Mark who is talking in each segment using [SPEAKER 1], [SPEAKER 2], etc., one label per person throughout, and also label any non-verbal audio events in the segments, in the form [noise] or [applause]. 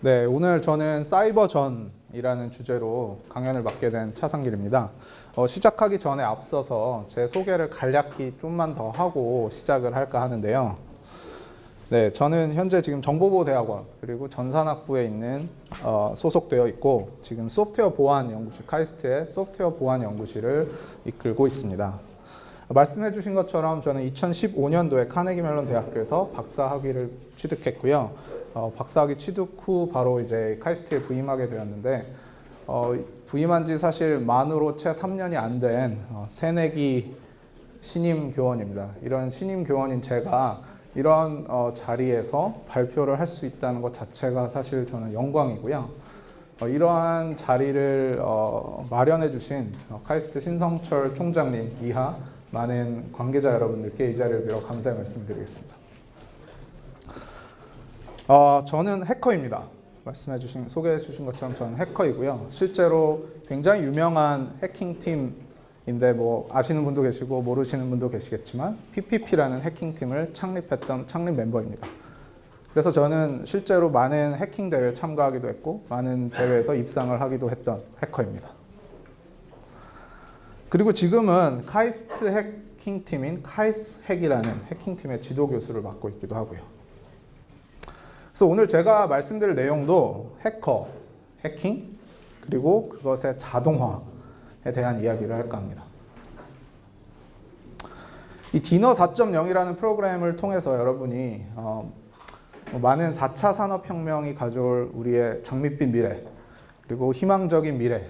[SPEAKER 1] 네, 오늘 저는 사이버전이라는 주제로 강연을 맡게 된 차상길입니다. 어, 시작하기 전에 앞서서 제 소개를 간략히 좀만 더 하고 시작을 할까 하는데요. 네, 저는 현재 지금 정보보호대학원 그리고 전산학부에 있는 어, 소속되어 있고 지금 소프트웨어 보안 연구실 카이스트의 소프트웨어 보안 연구실을 이끌고 있습니다. 말씀해 주신 것처럼 저는 2015년도에 카네기 멜론 대학교에서 박사 학위를 취득했고요. 어, 박사학위 취득 후 바로 이제 카이스트에 부임하게 되었는데 어, 부임한 지 사실 만으로 채 3년이 안된 어, 새내기 신임 교원입니다. 이런 신임 교원인 제가 이런 어, 자리에서 발표를 할 수 있다는 것 자체가 사실 저는 영광이고요. 어, 이러한 자리를 어, 마련해 주신 어, 카이스트 신성철 총장님 이하 많은 관계자 여러분들께 이 자리를 빌어 감사의 말씀드리겠습니다. 어, 저는 해커입니다. 말씀해 주신 소개해 주신 것처럼 저는 해커이고요. 실제로 굉장히 유명한 해킹 팀인데 뭐 아시는 분도 계시고 모르시는 분도 계시겠지만 PPP라는 해킹 팀을 창립했던 창립 멤버입니다. 그래서 저는 실제로 많은 해킹 대회에 참가하기도 했고 많은 대회에서 입상을 하기도 했던 해커입니다. 그리고 지금은 카이스트 해킹 팀인 카이스 핵이라는 해킹 팀의 지도 교수를 맡고 있기도 하고요. 그래서 오늘 제가 말씀드릴 내용도 해커, 해킹, 그리고 그것의 자동화에 대한 이야기를 할까 합니다. 이 디너 4.0이라는 프로그램을 통해서 여러분이 어, 뭐 많은 4차 산업혁명이 가져올 우리의 장밋빛 미래 그리고 희망적인 미래에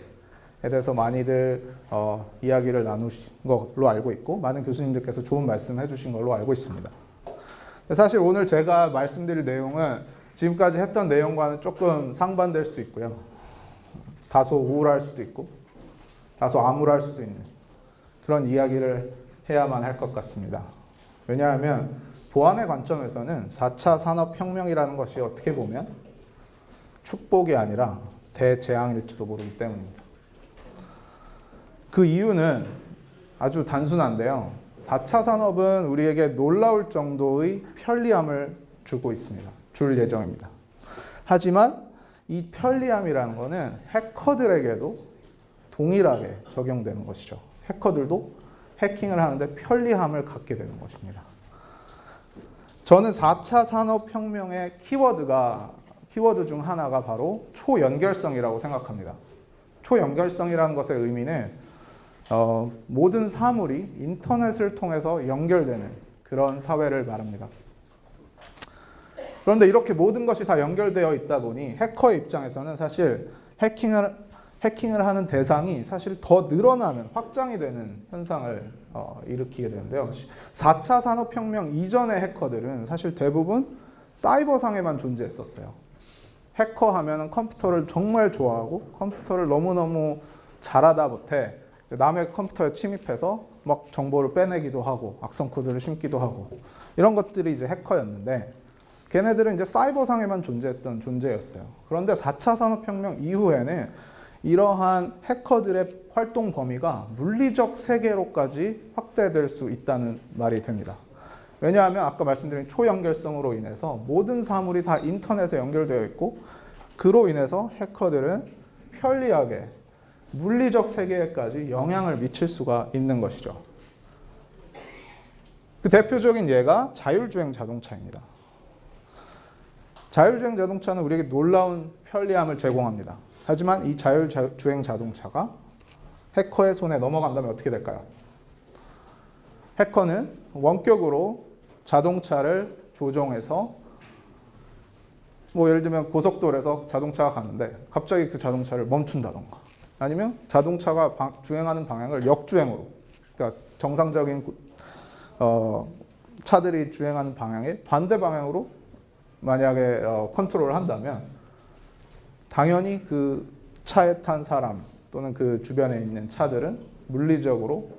[SPEAKER 1] 대해서 많이들 어, 이야기를 나누신 걸로 알고 있고 많은 교수님들께서 좋은 말씀 해주신 걸로 알고 있습니다. 사실 오늘 제가 말씀드릴 내용은 지금까지 했던 내용과는 조금 상반될 수 있고요. 다소 우울할 수도 있고 다소 암울할 수도 있는 그런 이야기를 해야만 할 것 같습니다. 왜냐하면 보안의 관점에서는 4차 산업혁명이라는 것이 어떻게 보면 축복이 아니라 대재앙일지도 모르기 때문입니다. 그 이유는 아주 단순한데요. 4차 산업은 우리에게 놀라울 정도의 편리함을 주고 있습니다. 줄 예정입니다. 하지만 이 편리함이라는 것은 해커들에게도 동일하게 적용되는 것이죠. 해커들도 해킹을 하는데 편리함을 갖게 되는 것입니다. 저는 4차 산업혁명의 키워드가 키워드 중 하나가 바로 초연결성이라고 생각합니다. 초연결성이라는 것의 의미는 어, 모든 사물이 인터넷을 통해서 연결되는 그런 사회를 말합니다. 그런데 이렇게 모든 것이 다 연결되어 있다 보니 해커의 입장에서는 사실 해킹을 해킹을 하는 대상이 사실 더 늘어나는 확장이 되는 현상을 어, 일으키게 되는데요. 4차 산업혁명 이전의 해커들은 사실 대부분 사이버상에만 존재했었어요. 해커 하면 컴퓨터를 정말 좋아하고 컴퓨터를 너무너무 잘하다 못해 남의 컴퓨터에 침입해서 막 정보를 빼내기도 하고 악성 코드를 심기도 하고 이런 것들이 이제 해커였는데 걔네들은 이제 사이버상에만 존재했던 존재였어요. 그런데 4차 산업혁명 이후에는 이러한 해커들의 활동 범위가 물리적 세계로까지 확대될 수 있다는 말이 됩니다. 왜냐하면 아까 말씀드린 초연결성으로 인해서 모든 사물이 다 인터넷에 연결되어 있고 그로 인해서 해커들은 편리하게 물리적 세계에까지 영향을 미칠 수가 있는 것이죠. 그 대표적인 예가 자율주행 자동차입니다. 자율주행 자동차는 우리에게 놀라운 편리함을 제공합니다. 하지만 이 자율주행 자동차가 해커의 손에 넘어간다면 어떻게 될까요? 해커는 원격으로 자동차를 조종해서 뭐 예를 들면 고속도로에서 자동차가 가는데 갑자기 그 자동차를 멈춘다던가 아니면 자동차가 방, 주행하는 방향을 역주행으로 그러니까 정상적인 어, 차들이 주행하는 방향의 반대 방향으로 만약에 어, 컨트롤을 한다면 당연히 그 차에 탄 사람 또는 그 주변에 있는 차들은 물리적으로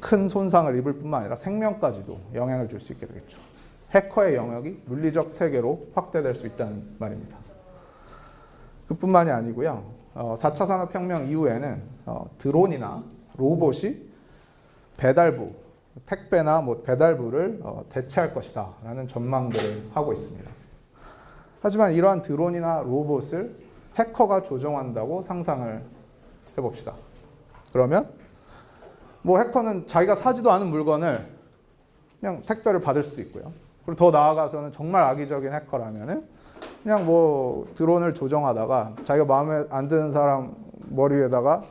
[SPEAKER 1] 큰 손상을 입을 뿐만 아니라 생명까지도 영향을 줄 수 있게 되겠죠. 해커의 영역이 물리적 세계로 확대될 수 있다는 말입니다. 그뿐만이 아니고요. 어, 4차 산업혁명 이후에는 어, 드론이나 로봇이 배달부, 택배나 뭐 배달부를 어, 대체할 것이다 라는 전망들을 하고 있습니다. 하지만 이러한 드론이나 로봇을 해커가 조종한다고 상상을 해봅시다. 그러면 뭐 해커는 자기가 사지도 않은 물건을 그냥 택배를 받을 수도 있고요. 그리고 더 나아가서는 정말 악의적인 해커라면은 그냥 뭐 드론을 조정하다가 자기가 마음에 안 드는 사람 머리 위에다가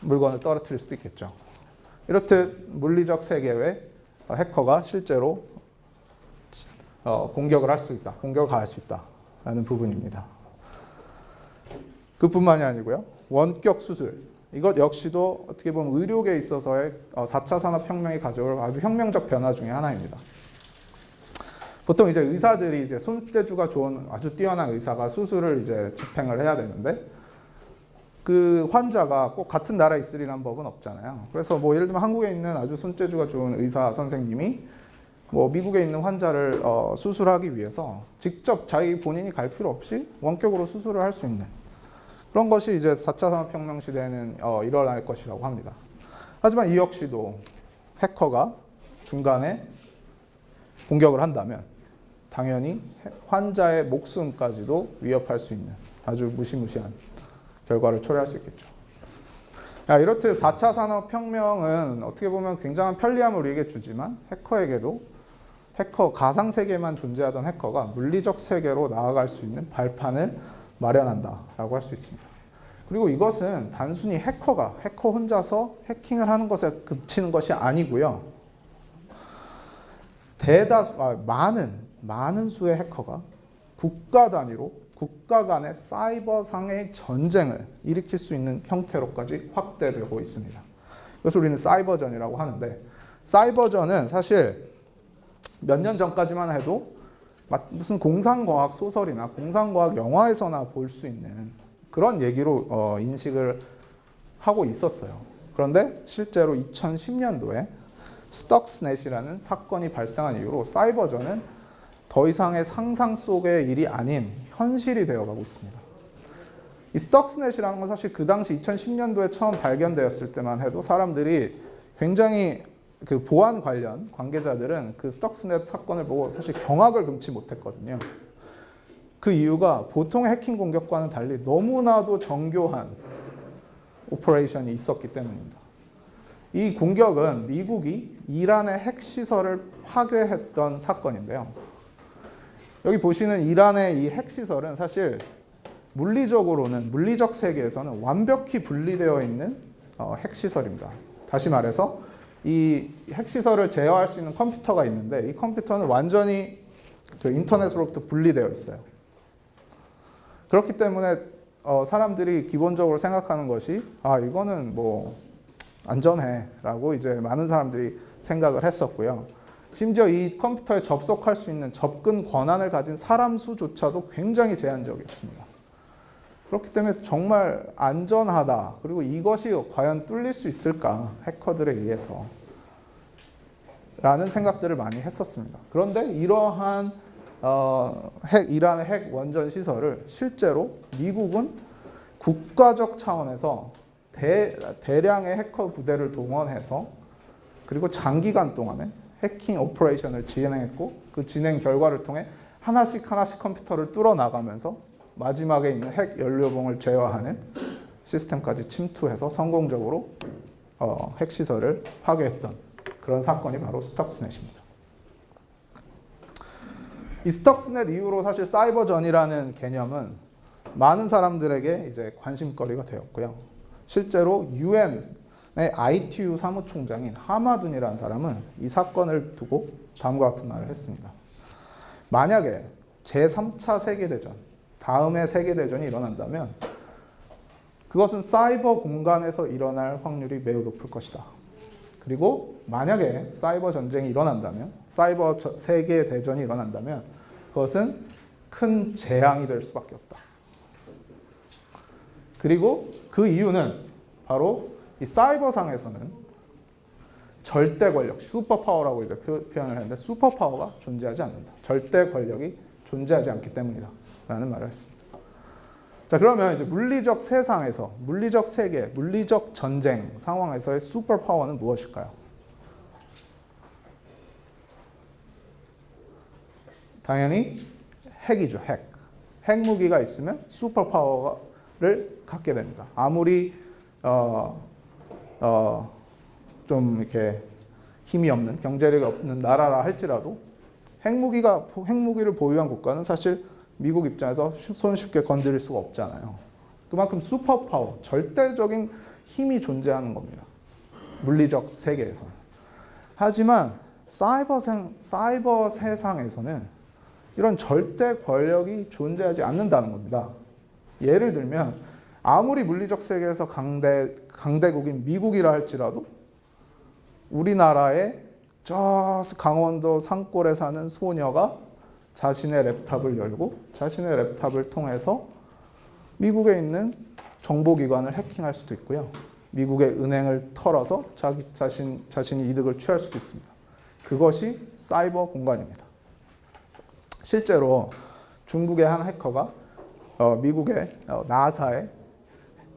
[SPEAKER 1] 물건을 떨어뜨릴 수도 있겠죠. 이렇듯 물리적 세계에 해커가 실제로 어, 공격을 할 수 있다. 공격을 가할 수 있다라는 부분입니다. 그뿐만이 아니고요. 원격 수술. 이것 역시도 어떻게 보면 의료계에 있어서의 어, 4차 산업혁명이 가져올 아주 혁명적 변화 중의 하나입니다. 보통 이제 의사들이 이제 손재주가 좋은 아주 뛰어난 의사가 수술을 이제 집행을 해야 되는데 그 환자가 꼭 같은 나라에 있으리란 법은 없잖아요. 그래서 뭐 예를 들면 한국에 있는 아주 손재주가 좋은 의사 선생님이 뭐 미국에 있는 환자를 어, 수술하기 위해서 직접 자기 본인이 갈 필요 없이 원격으로 수술을 할 수 있는 그런 것이 이제 4차 산업혁명 시대에는 어, 일어날 것이라고 합니다. 하지만 이 역시도 해커가 중간에 공격을 한다면 당연히 환자의 목숨까지도 위협할 수 있는 아주 무시무시한 결과를 초래할 수 있겠죠. 야, 이렇듯 4차 산업혁명은 어떻게 보면 굉장한 편리함을 우리에게 주지만 해커에게도 해커 가상 세계만 존재하던 해커가 물리적 세계로 나아갈 수 있는 발판을 마련한다라고 할 수 있습니다. 그리고 이것은 단순히 해커가 해커 혼자서 해킹을 하는 것에 그치는 것이 아니고요. 대다수 아, 많은 많은 수의 해커가 국가 단위로 국가 간의 사이버상의 전쟁을 일으킬 수 있는 형태로까지 확대되고 있습니다. 그래서 우리는 사이버전이라고 하는데 사이버전은 사실 몇 년 전까지만 해도 무슨 공상과학 소설이나 공상과학 영화에서나 볼 수 있는 그런 얘기로 어, 인식을 하고 있었어요. 그런데 실제로 2010년도에 스톡스넷이라는 사건이 발생한 이후로 사이버전은 더 이상의 상상 속의 일이 아닌 현실이 되어가고 있습니다. 이 Stuxnet이라는 건 사실 그 당시 2010년도에 처음 발견되었을 때만 해도 사람들이 굉장히 그 보안 관련 관계자들은 그 Stuxnet 사건을 보고 사실 경악을 금치 못했거든요. 그 이유가 보통의 해킹 공격과는 달리 너무나도 정교한 operation이 있었기 때문입니다. 이 공격은 미국이 이란의 핵시설을 파괴했던 사건인데요. 여기 보시는 이란의 이 핵시설은 사실 물리적으로는 물리적 세계에서는 완벽히 분리되어 있는 어, 핵시설입니다. 다시 말해서 이 핵시설을 제어할 수 있는 컴퓨터가 있는데 이 컴퓨터는 완전히 그 인터넷으로부터 분리되어 있어요. 그렇기 때문에 어, 사람들이 기본적으로 생각하는 것이 아 이거는 뭐 안전해 라고 이제 많은 사람들이 생각을 했었고요. 심지어 이 컴퓨터에 접속할 수 있는 접근 권한을 가진 사람 수조차도 굉장히 제한적이었습니다. 그렇기 때문에 정말 안전하다. 그리고 이것이 과연 뚫릴 수 있을까? 해커들에 의해서. 라는 생각들을 많이 했었습니다. 그런데 이러한 어, 핵, 이란의 핵 원전 시설을 실제로 미국은 국가적 차원에서 대, 대량의 해커 부대를 동원해서 그리고 장기간 동안에 해킹 operation을 진행했고 그 진행 결과를 통해 하나씩 하나씩 컴퓨터를 뚫어 나가면서 마지막에 있는 핵 연료봉을 제어하는 시스템까지 침투해서 성공적으로 어, 핵시설을 파괴했던 그런 사건이 바로 Stuxnet입니다. 이 Stuxnet 이후로 사실 사이버전이라는 개념은 많은 사람들에게 이제 관심거리가 되었고요. 실제로 UN의 ITU 사무총장인 하마둔이라는 사람은 이 사건을 두고 다음과 같은 말을 했습니다. 만약에 제3차 세계대전, 다음의 세계대전이 일어난다면 그것은 사이버 공간에서 일어날 확률이 매우 높을 것이다. 그리고 만약에 사이버 전쟁이 일어난다면, 사이버 세계 대전이 일어난다면 그것은 큰 재앙이 될 수밖에 없다. 그리고 그 이유는 바로 이 사이버상에서는 절대 권력, superpower라고 이제 표현을 했는데 슈퍼파워가 존재하지 않는다. 절대 권력이 존재하지 않기 때문이다. 라는 말을 했습니다. 자, 그러면 이제 물리적 세상에서, 물리적 세계, 물리적 전쟁 상황에서의 슈퍼파워는 무엇일까요? 당연히 핵이죠, 핵. 핵무기가 있으면 슈퍼파워를 갖게 됩니다. 아무리 어, 어, 좀 이렇게 힘이 없는 경제력이 없는 나라라 할지라도 핵무기가 핵무기를 보유한 국가는 사실 미국 입장에서 손쉽게 건드릴 수가 없잖아요. 그만큼 슈퍼파워, 절대적인 힘이 존재하는 겁니다. 물리적 세계에서. 하지만 사이버, 생, 사이버 세상에서는 이런 절대 권력이 존재하지 않는다는 겁니다. 예를 들면 아무리 물리적 세계에서 강대, 강대국인 미국이라 할지라도 우리나라의 저 강원도 산골에 사는 소녀가 자신의 랩탑을 열고 자신의 랩탑을 통해서 미국에 있는 정보기관을 해킹할 수도 있고요. 미국의 은행을 털어서 자기 자신 자신이 이득을 취할 수도 있습니다. 그것이 사이버 공간입니다. 실제로 중국의 한 해커가 어, 미국의 어, 나사의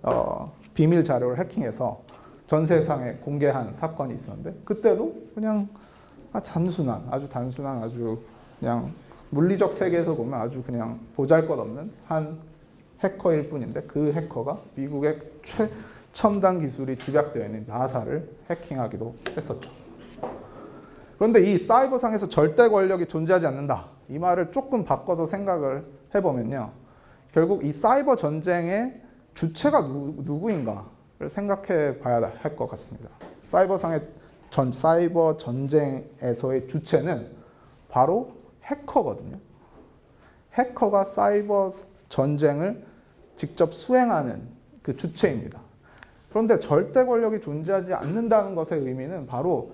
[SPEAKER 1] 어, 비밀 자료를 해킹해서 전 세상에 공개한 사건이 있었는데 그때도 그냥 아, 단순한 아주 단순한 아주 그냥 물리적 세계에서 보면 아주 그냥 보잘것없는 한 해커일 뿐인데 그 해커가 미국의 최첨단 기술이 집약되어 있는 나사를 해킹하기도 했었죠. 그런데 이 사이버상에서 절대 권력이 존재하지 않는다. 이 말을 조금 바꿔서 생각을 해보면요. 결국 이 사이버 전쟁의 주체가 누, 누구인가를 생각해 봐야 할 것 같습니다. 사이버상의 전, 사이버 전쟁에서의 주체는 바로 해커거든요. 해커가 사이버 전쟁을 직접 수행하는 그 주체입니다. 그런데 절대 권력이 존재하지 않는다는 것의 의미는 바로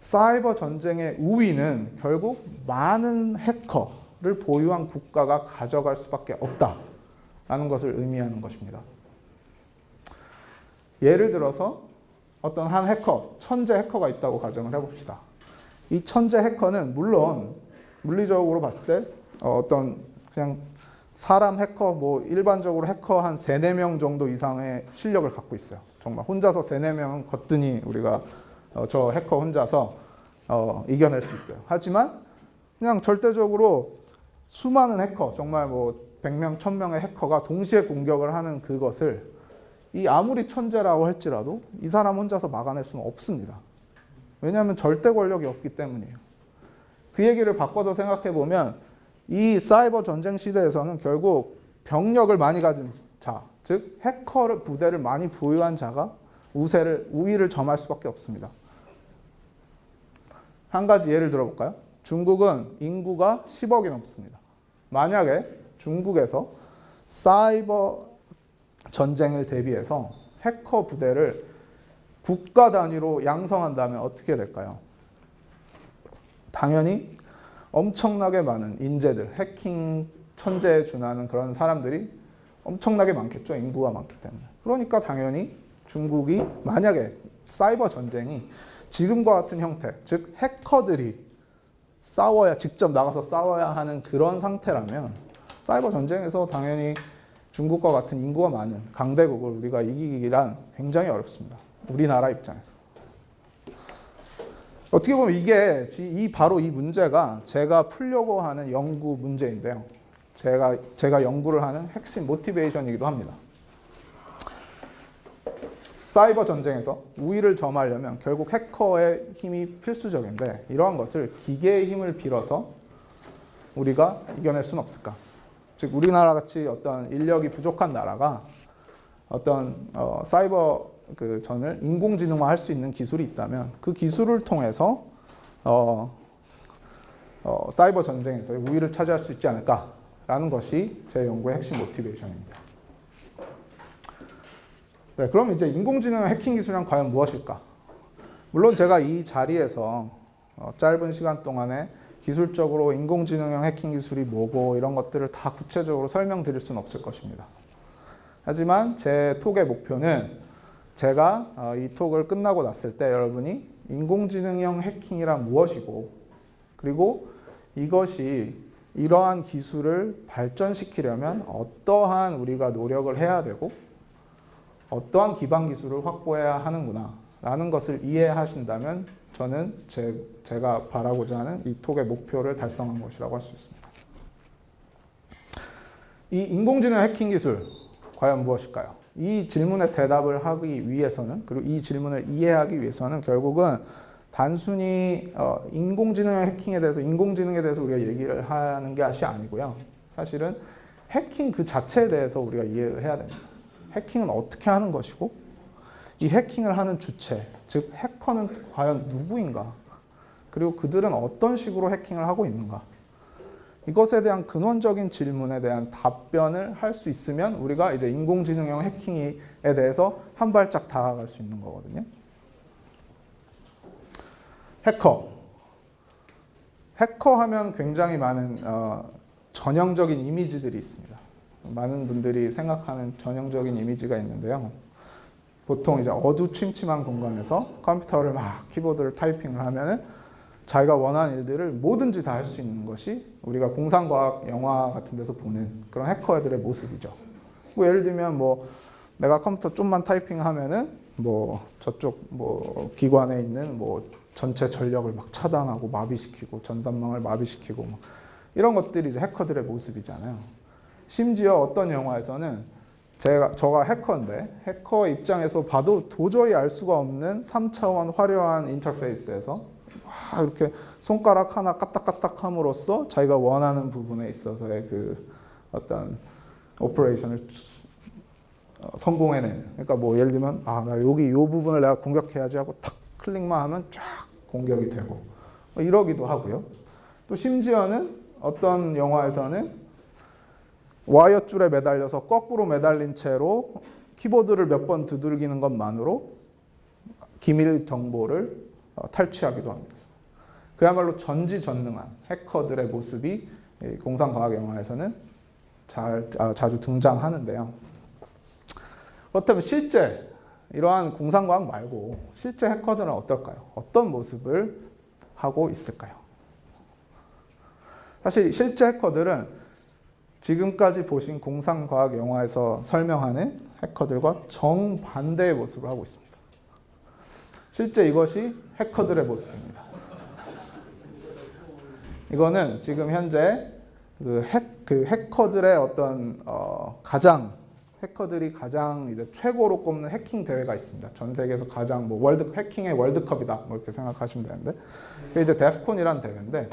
[SPEAKER 1] 사이버 전쟁의 우위는 결국 많은 해커를 보유한 국가가 가져갈 수밖에 없다 라는 것을 의미하는 것입니다. 예를 들어서 어떤 한 해커, 천재 해커가 있다고 가정을 해봅시다. 이 천재 해커는 물론 물리적으로 봤을 때 어, 어떤 그냥 사람 해커 뭐 일반적으로 해커 한 3, 4명 정도 이상의 실력을 갖고 있어요. 정말 혼자서 3, 4명은 거뜬히 우리가 어, 저 해커 혼자서 어, 이겨낼 수 있어요. 하지만 그냥 절대적으로 수많은 해커, 정말 뭐 100명, 1000명의 해커가 동시에 공격을 하는 그것을 이 아무리 천재라고 할지라도 이 사람 혼자서 막아낼 수는 없습니다. 왜냐하면 절대 권력이 없기 때문이에요. 그 얘기를 바꿔서 생각해 보면 이 사이버 전쟁 시대에서는 결국 병력을 많이 가진 자, 즉 해커 부대를 많이 보유한 자가 우세를 우위를 점할 수밖에 없습니다. 한 가지 예를 들어볼까요? 중국은 인구가 10억이 넘습니다. 만약에 중국에서 사이버 전쟁을 대비해서 해커 부대를 국가 단위로 양성한다면 어떻게 될까요? 당연히 엄청나게 많은 인재들, 해킹 천재에 준하는 그런 사람들이 엄청나게 많겠죠. 인구가 많기 때문에. 그러니까 당연히 중국이 만약에 사이버 전쟁이 지금과 같은 형태, 즉 해커들이 싸워야 직접 나가서 싸워야 하는 그런 상태라면 사이버 전쟁에서 당연히 중국과 같은 인구가 많은 강대국을 우리가 이기기란 굉장히 어렵습니다. 우리나라 입장에서. 어떻게 보면 이게 이 바로 이 문제가 제가 풀려고 하는 연구 문제인데요. 제가 제가 연구를 하는 핵심 모티베이션이기도 합니다. 사이버 전쟁에서 우위를 점하려면 결국 해커의 힘이 필수적인데 이러한 것을 기계의 힘을 빌어서 우리가 이겨낼 수는 없을까? 즉 우리나라 같이 어떤 인력이 부족한 나라가 어떤 어, 사이버 그 전을 인공지능화 할 수 있는 기술이 있다면 그 기술을 통해서 어, 어, 사이버 전쟁에서 우위를 차지할 수 있지 않을까라는 것이 제 연구의 핵심 모티베이션입니다. 네, 그럼 이제 인공지능 해킹 기술은 과연 무엇일까? 물론 제가 이 자리에서 어, 짧은 시간 동안에 기술적으로 인공지능형 해킹 기술이 뭐고 이런 것들을 다 구체적으로 설명드릴 수는 없을 것입니다. 하지만 제 톡의 목표는 제가 어, 이 톡을 끝나고 났을 때 여러분이 인공지능형 해킹이란 무엇이고 그리고 이것이 이러한 기술을 발전시키려면 어떠한 우리가 노력을 해야 되고 어떠한 기반 기술을 확보해야 하는구나 라는 것을 이해하신다면 저는 제, 제가 바라고자 하는 이 톡의 목표를 달성한 것이라고 할 수 있습니다. 이 인공지능 해킹 기술 과연 무엇일까요? 이 질문에 대답을 하기 위해서는 그리고 이 질문을 이해하기 위해서는 결국은 단순히 어, 인공지능 해킹에 대해서 인공지능에 대해서 우리가 얘기를 하는 것이 아니고요. 사실은 해킹 그 자체에 대해서 우리가 이해를 해야 됩니다. 해킹은 어떻게 하는 것이고 이 해킹을 하는 주체, 즉 해커는 과연 누구인가? 그리고 그들은 어떤 식으로 해킹을 하고 있는가? 이것에 대한 근원적인 질문에 대한 답변을 할 수 있으면 우리가 이제 인공지능형 해킹에 대해서 한 발짝 다가갈 수 있는 거거든요. 해커. 해커 하면 굉장히 많은 어, 전형적인 이미지들이 있습니다. 많은 분들이 생각하는 전형적인 이미지가 있는데요. 보통 이제 어두침침한 공간에서 컴퓨터를 막 키보드를 타이핑을 하면은 자기가 원하는 일들을 뭐든지 다 할 수 있는 것이 우리가 공상과학 영화 같은 데서 보는 그런 해커들의 모습이죠. 뭐 예를 들면 뭐 내가 컴퓨터 좀만 타이핑하면은 뭐 저쪽 뭐 기관에 있는 뭐 전체 전력을 막 차단하고 마비시키고 전산망을 마비시키고 막 이런 것들이 이제 해커들의 모습이잖아요. 심지어 어떤 영화에서는 제가 저가 해커인데 해커 입장에서 봐도 도저히 알 수가 없는 3차원 화려한 인터페이스에서 막 이렇게 손가락 하나 까딱까딱 함으로써 자기가 원하는 부분에 있어서의 그 어떤 operation을 어, 성공해내는. 그러니까 뭐 예를 들면 아 나 여기 이 부분을 내가 공격해야지 하고 탁 클릭만 하면 쫙 공격이 되고 뭐 이러기도 하고요. 또 심지어는 어떤 영화에서는 와이어 줄에 매달려서 거꾸로 매달린 채로 키보드를 몇 번 두들기는 것만으로 기밀 정보를 어, 탈취하기도 합니다. 그야말로 전지전능한 해커들의 모습이 공상과학 영화에서는 잘, 아, 자주 등장하는데요. 그렇다면 실제 이러한 공상과학 말고 실제 해커들은 어떨까요? 어떤 모습을 하고 있을까요? 사실 실제 해커들은 지금까지 보신 공상과학 영화에서 설명하는 해커들과 정반대의 모습을 하고 있습니다. 실제 이것이 해커들의 모습입니다. 이거는 지금 현재 그, 핵, 그 해커들의 어떤 어, 가장 해커들이 가장 이제 최고로 꼽는 해킹 대회가 있습니다. 전 세계에서 가장 뭐 월드 해킹의 월드컵이다 뭐 이렇게 생각하시면 되는데 이제 DEF CON이라는 대회인데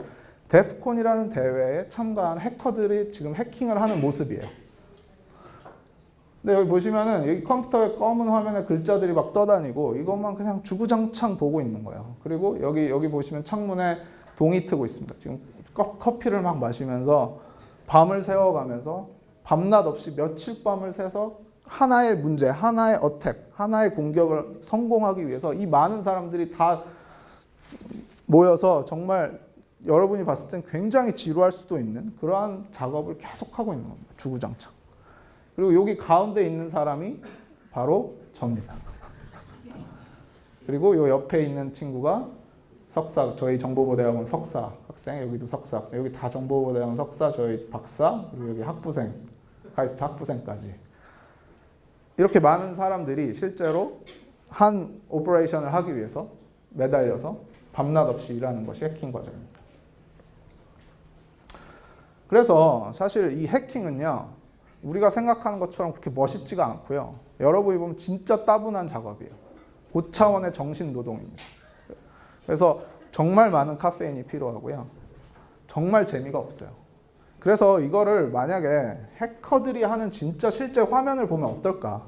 [SPEAKER 1] DEF CON이라는 대회에 참가한 해커들이 지금 해킹을 하는 모습이에요. 근데 여기 보시면은 여기 컴퓨터의 검은 화면에 글자들이 막 떠다니고 이것만 그냥 주구장창 보고 있는 거예요. 그리고 여기 여기 보시면 창문에 동이 트고 있습니다. 지금 커피를 막 마시면서 밤을 새워가면서 밤낮 없이 며칠 밤을 새서 하나의 문제, 하나의 어택, 하나의 공격을 성공하기 위해서 이 많은 사람들이 다 모여서 정말 여러분이 봤을 땐 굉장히 지루할 수도 있는 그러한 작업을 계속하고 있는 겁니다. 주구장창. 그리고 여기 가운데 있는 사람이 바로 접니다. 그리고 요 옆에 있는 친구가 석사, 저희 정보보대학원 석사 학생, 여기도 석사 학생, 여기 다 정보보대학원 석사, 저희 박사, 그리고 여기 학부생, KAIST 학부생까지. 이렇게 많은 사람들이 실제로 한 operation을 하기 위해서 매달려서 밤낮 없이 일하는 것이 해킹 과정입니다. 그래서 사실 이 해킹은요, 우리가 생각하는 것처럼 그렇게 멋있지가 않고요. 여러분이 보면 진짜 따분한 작업이에요. 고차원의 정신 노동입니다. 그래서 정말 많은 카페인이 필요하고요. 정말 재미가 없어요. 그래서 이거를 만약에 해커들이 하는 진짜 실제 화면을 보면 어떨까를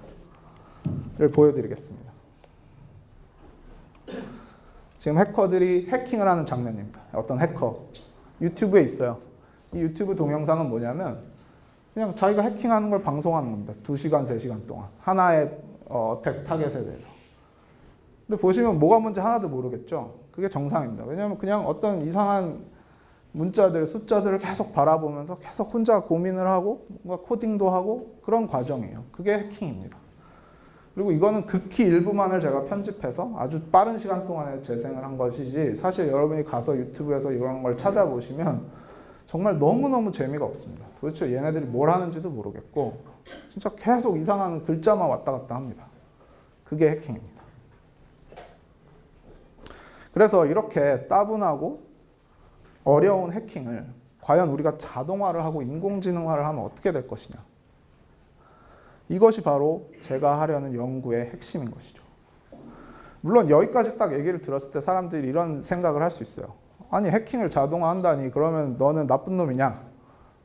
[SPEAKER 1] 보여드리겠습니다. 지금 해커들이 해킹을 하는 장면입니다. 어떤 해커 유튜브에 있어요. 이 유튜브 동영상은 뭐냐면 그냥 자기가 해킹하는 걸 방송하는 겁니다. 2시간, 3시간 동안. 하나의 어, 택 타겟에 대해서. 근데 보시면 뭐가 뭔지 하나도 모르겠죠. 그게 정상입니다. 왜냐하면 그냥 어떤 이상한 문자들, 숫자들을 계속 바라보면서 계속 혼자 고민을 하고 뭔가 코딩도 하고 그런 과정이에요. 그게 해킹입니다. 그리고 이거는 극히 일부만을 제가 편집해서 아주 빠른 시간 동안에 재생을 한 것이지 사실 여러분이 가서 유튜브에서 이런 걸 찾아보시면 정말 너무너무 재미가 없습니다. 도대체 얘네들이 뭘 하는지도 모르겠고 진짜 계속 이상한 글자만 왔다 갔다 합니다. 그게 해킹입니다. 그래서 이렇게 따분하고 어려운 해킹을 과연 우리가 자동화를 하고 인공지능화를 하면 어떻게 될 것이냐. 이것이 바로 제가 하려는 연구의 핵심인 것이죠. 물론 여기까지 딱 얘기를 들었을 때 사람들이 이런 생각을 할 수 있어요. 아니 해킹을 자동화한다니 그러면 너는 나쁜 놈이냐?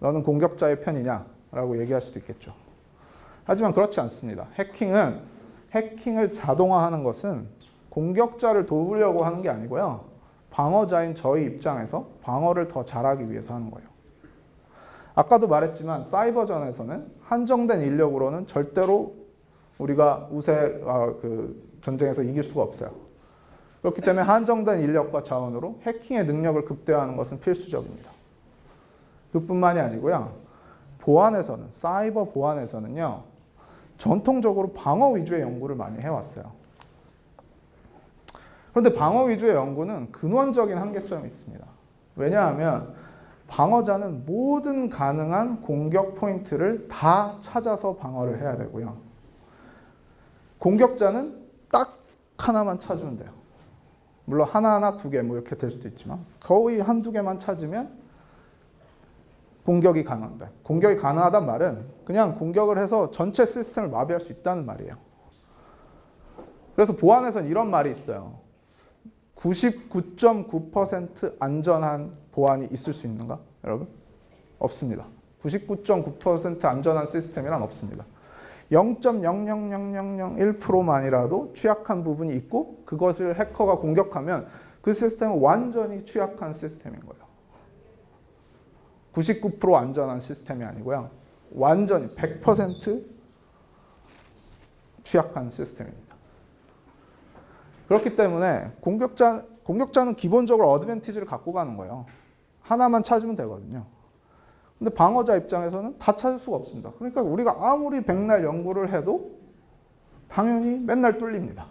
[SPEAKER 1] 너는 공격자의 편이냐? 라고 얘기할 수도 있겠죠. 하지만 그렇지 않습니다. 해킹은 해킹을 자동화하는 것은 공격자를 도우려고 하는 게 아니고요. 방어자인 저희 입장에서 방어를 더 잘하기 위해서 하는 거예요. 아까도 말했지만 사이버전에서는 한정된 인력으로는 절대로 우리가 우세 아, 그 전쟁에서 이길 수가 없어요. 그렇기 때문에 한정된 인력과 자원으로 해킹의 능력을 극대화하는 것은 필수적입니다. 그뿐만이 아니고요. 보안에서는 사이버 보안에서는요. 전통적으로 방어 위주의 연구를 많이 해왔어요. 그런데 방어 위주의 연구는 근원적인 한계점이 있습니다. 왜냐하면 방어자는 모든 가능한 공격 포인트를 다 찾아서 방어를 해야 되고요. 공격자는 딱 하나만 찾으면 돼요. 물론 하나하나 두 개 뭐 이렇게 될 수도 있지만 거의 한두 개만 찾으면 공격이 가능합니다. 공격이 가능하단 말은 그냥 공격을 해서 전체 시스템을 마비할 수 있다는 말이에요. 그래서 보안에서는 이런 말이 있어요. 99.9% 안전한 보안이 있을 수 있는가? 여러분? 없습니다. 99.9% 안전한 시스템이란 없습니다. 0.00001%만이라도 취약한 부분이 있고 그것을 해커가 공격하면 그 시스템은 완전히 취약한 시스템인 거예요. 99% 안전한 시스템이 아니고요. 완전히 100% 취약한 시스템입니다. 그렇기 때문에 공격자, 공격자는 기본적으로 어드밴티지를 갖고 가는 거예요. 하나만 찾으면 되거든요. 근데 방어자 입장에서는 다 찾을 수가 없습니다. 그러니까 우리가 아무리 백날 연구를 해도 당연히 맨날 뚫립니다.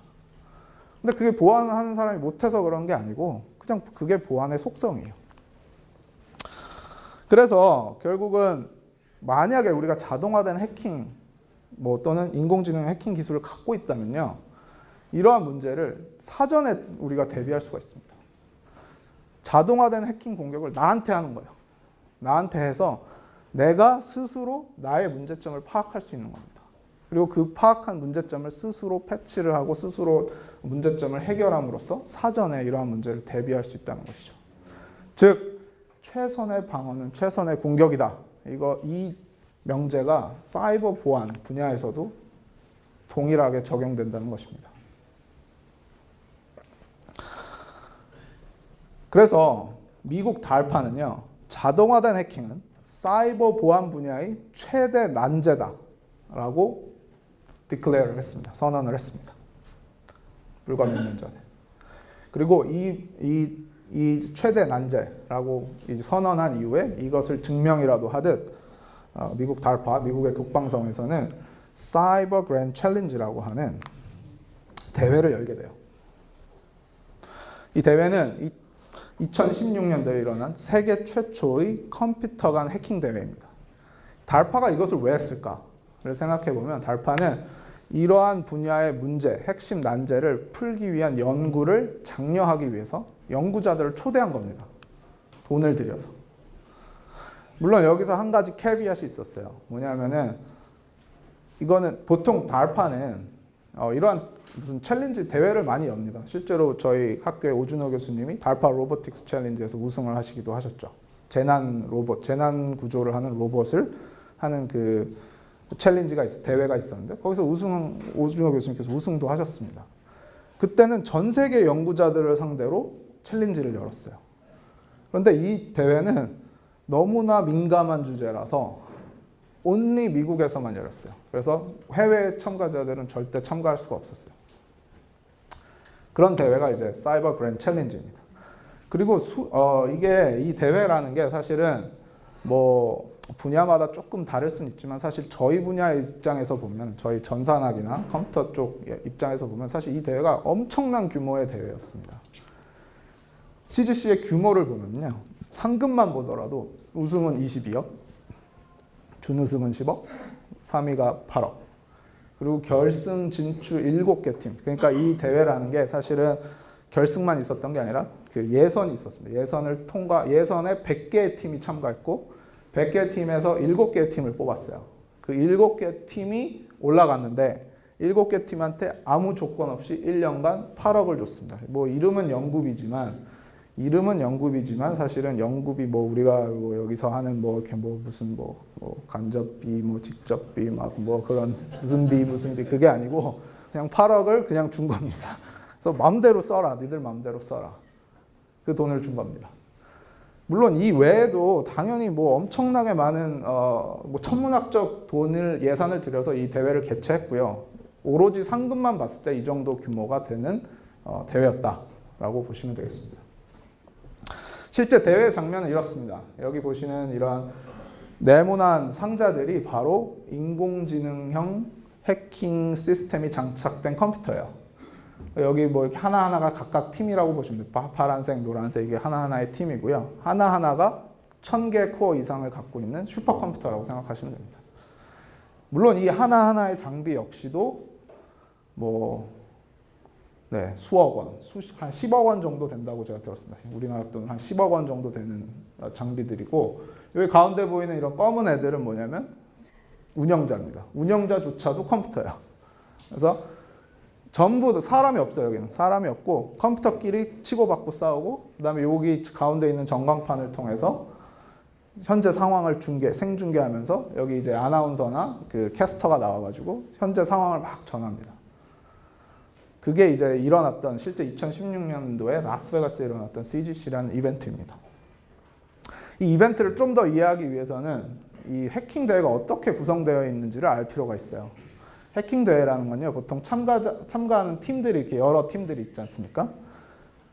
[SPEAKER 1] 근데 그게 보안하는 사람이 못해서 그런 게 아니고 그냥 그게 보안의 속성이에요. 그래서 결국은 만약에 우리가 자동화된 해킹 뭐 또는 인공지능 해킹 기술을 갖고 있다면요. 이러한 문제를 사전에 우리가 대비할 수가 있습니다. 자동화된 해킹 공격을 나한테 하는 거예요. 나한테 해서 내가 스스로 나의 문제점을 파악할 수 있는 겁니다. 그리고 그 파악한 문제점을 스스로 패치를 하고 스스로 문제점을 해결함으로써 사전에 이러한 문제를 대비할 수 있다는 것이죠. 즉 최선의 방어는 최선의 공격이다. 이거 이 명제가 사이버 보안 분야에서도 동일하게 적용된다는 것입니다. 그래서 미국 달파는요. 자동화된 해킹은 사이버 보안 분야의 최대 난제다라고 declare를 했습니다. 선언을 했습니다. 불과 몇 년 전에. 그리고 이, 이, 이 최대 난제라고 선언한 이후에 이것을 증명이라도 하듯 어, 미국 DARPA, 미국의 국방성에서는 Cyber Grand Challenge라고 하는 대회를 열게 돼요. 이 대회는 2016년도에 일어난 세계 최초의 컴퓨터 간 해킹 대회입니다. DARPA가 이것을 왜 했을까를 생각해 보면 DARPA는 이러한 분야의 문제, 핵심 난제를 풀기 위한 연구를 장려하기 위해서 연구자들을 초대한 겁니다. 돈을 들여서. 물론 여기서 한 가지 caveat이 있었어요. 뭐냐면은 이거는 보통 DARPA는 어, 이러한 무슨 challenge 대회를 많이 엽니다. 실제로 저희 학교의 오준호 교수님이 DARPA Robotics Challenge에서 우승을 하시기도 하셨죠. 재난 로봇, 재난 구조를 하는 로봇을 하는 그 챌린지가 있어 대회가 있었는데 거기서 우승 오준호 교수님께서 우승도 하셨습니다. 그때는 전 세계 연구자들을 상대로 챌린지를 열었어요. 그런데 이 대회는 너무나 민감한 주제라서 온리 미국에서만 열었어요. 그래서 해외 참가자들은 절대 참가할 수가 없었어요. 그런 대회가 이제 사이버 그랜 챌린지입니다. 그리고 수, 어, 이게 이 대회라는 게 사실은 뭐 분야마다 조금 다를 수는 있지만 사실 저희 분야의 입장에서 보면 저희 전산학이나 컴퓨터 쪽 입장에서 보면 사실 이 대회가 엄청난 규모의 대회였습니다. CGC의 규모를 보면요. 상금만 보더라도 우승은 22억, 준우승은 10억, 3위가 8억. 그리고 결승 진출 7개 팀. 그러니까 이 대회라는 게 사실은 결승만 있었던 게 아니라 그 예선이 있었습니다. 예선을 통과 예선에 100개의 팀이 참가했고 100개 팀에서 7개의 팀을 뽑았어요. 그 7개 팀이 올라갔는데 7개 팀한테 아무 조건 없이 1년간 8억을 줬습니다. 뭐 이름은 영국이지만 이름은 영국이지만 사실은 영국이 뭐 우리가 뭐 여기서 하는 뭐 이렇게 뭐 무슨 뭐, 뭐 간접비 뭐 직접비 막 뭐 그런 무슨 비 무슨 비 그게 아니고 그냥 8억을 그냥 준 겁니다. 그래서 마음대로 써라. 니들 마음대로 써라. 그 돈을 준 겁니다. 물론 이 외에도 당연히 뭐 엄청나게 많은 어 뭐 천문학적 돈을 예산을 들여서 이 대회를 개최했고요. 오로지 상금만 봤을 때 이 정도 규모가 되는 어 대회였다라고 보시면 되겠습니다. 실제 대회 장면은 이렇습니다. 여기 보시는 이러한 네모난 상자들이 바로 인공지능형 해킹 시스템이 장착된 컴퓨터예요. 여기 뭐 이렇게 하나하나가 각각 팀이라고 보시면 돼요. 파란색, 노란색 이게 하나하나의 팀이고요. 하나하나가 천 개 코어 이상을 갖고 있는 슈퍼컴퓨터라고 생각하시면 됩니다. 물론 이 하나하나의 장비 역시도 뭐 네, 수억 원, 수한 10억 원 정도 된다고 제가 들었습니다. 우리나라 돈 한 10억 원 정도 되는 어, 장비들이고 여기 가운데 보이는 이런 검은 애들은 뭐냐면 운영자입니다. 운영자조차도 컴퓨터예요. 그래서 전부 사람이 없어요. 여기는 사람이 없고 컴퓨터끼리 치고받고 싸우고 그 다음에 여기 가운데 있는 전광판을 통해서 현재 상황을 중계, 생중계하면서 여기 이제 아나운서나 그 캐스터가 나와가지고 현재 상황을 막 전합니다. 그게 이제 일어났던 실제 2016년도에 라스베가스에 일어났던 CGC라는 이벤트입니다. 이 이벤트를 좀 더 이해하기 위해서는 이 해킹 대회가 어떻게 구성되어 있는지를 알 필요가 있어요. 해킹 대회라는 건요, 보통 참가 참가하는 팀들이 이렇게 여러 팀들이 있지 않습니까?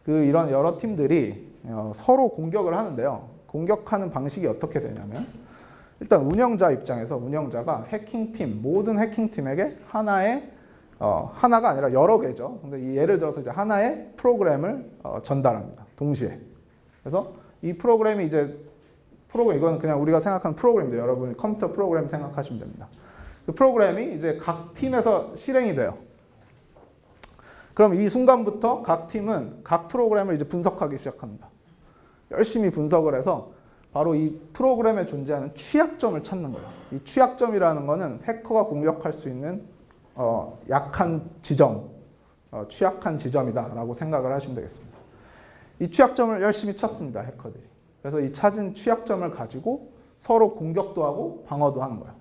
[SPEAKER 1] 그 이런 여러 팀들이 어, 서로 공격을 하는데요. 공격하는 방식이 어떻게 되냐면 일단 운영자 입장에서 운영자가 해킹팀 모든 해킹팀에게 하나의 어, 하나가 아니라 여러 개죠. 근데 예를 들어서 이제 하나의 프로그램을 어, 전달합니다. 동시에. 그래서 이 프로그램이 이제 프로그램 이건 그냥 우리가 생각하는 프로그램인데 여러분 컴퓨터 프로그램 생각하시면 됩니다. 그 프로그램이 이제 각 팀에서 실행이 돼요. 그럼 이 순간부터 각 팀은 각 프로그램을 이제 분석하기 시작합니다. 열심히 분석을 해서 바로 이 프로그램에 존재하는 취약점을 찾는 거예요. 이 취약점이라는 거는 해커가 공격할 수 있는 어, 약한 지점, 어, 취약한 지점이다라고 생각을 하시면 되겠습니다. 이 취약점을 열심히 찾습니다. 해커들이. 그래서 이 찾은 취약점을 가지고 서로 공격도 하고 방어도 하는 거예요.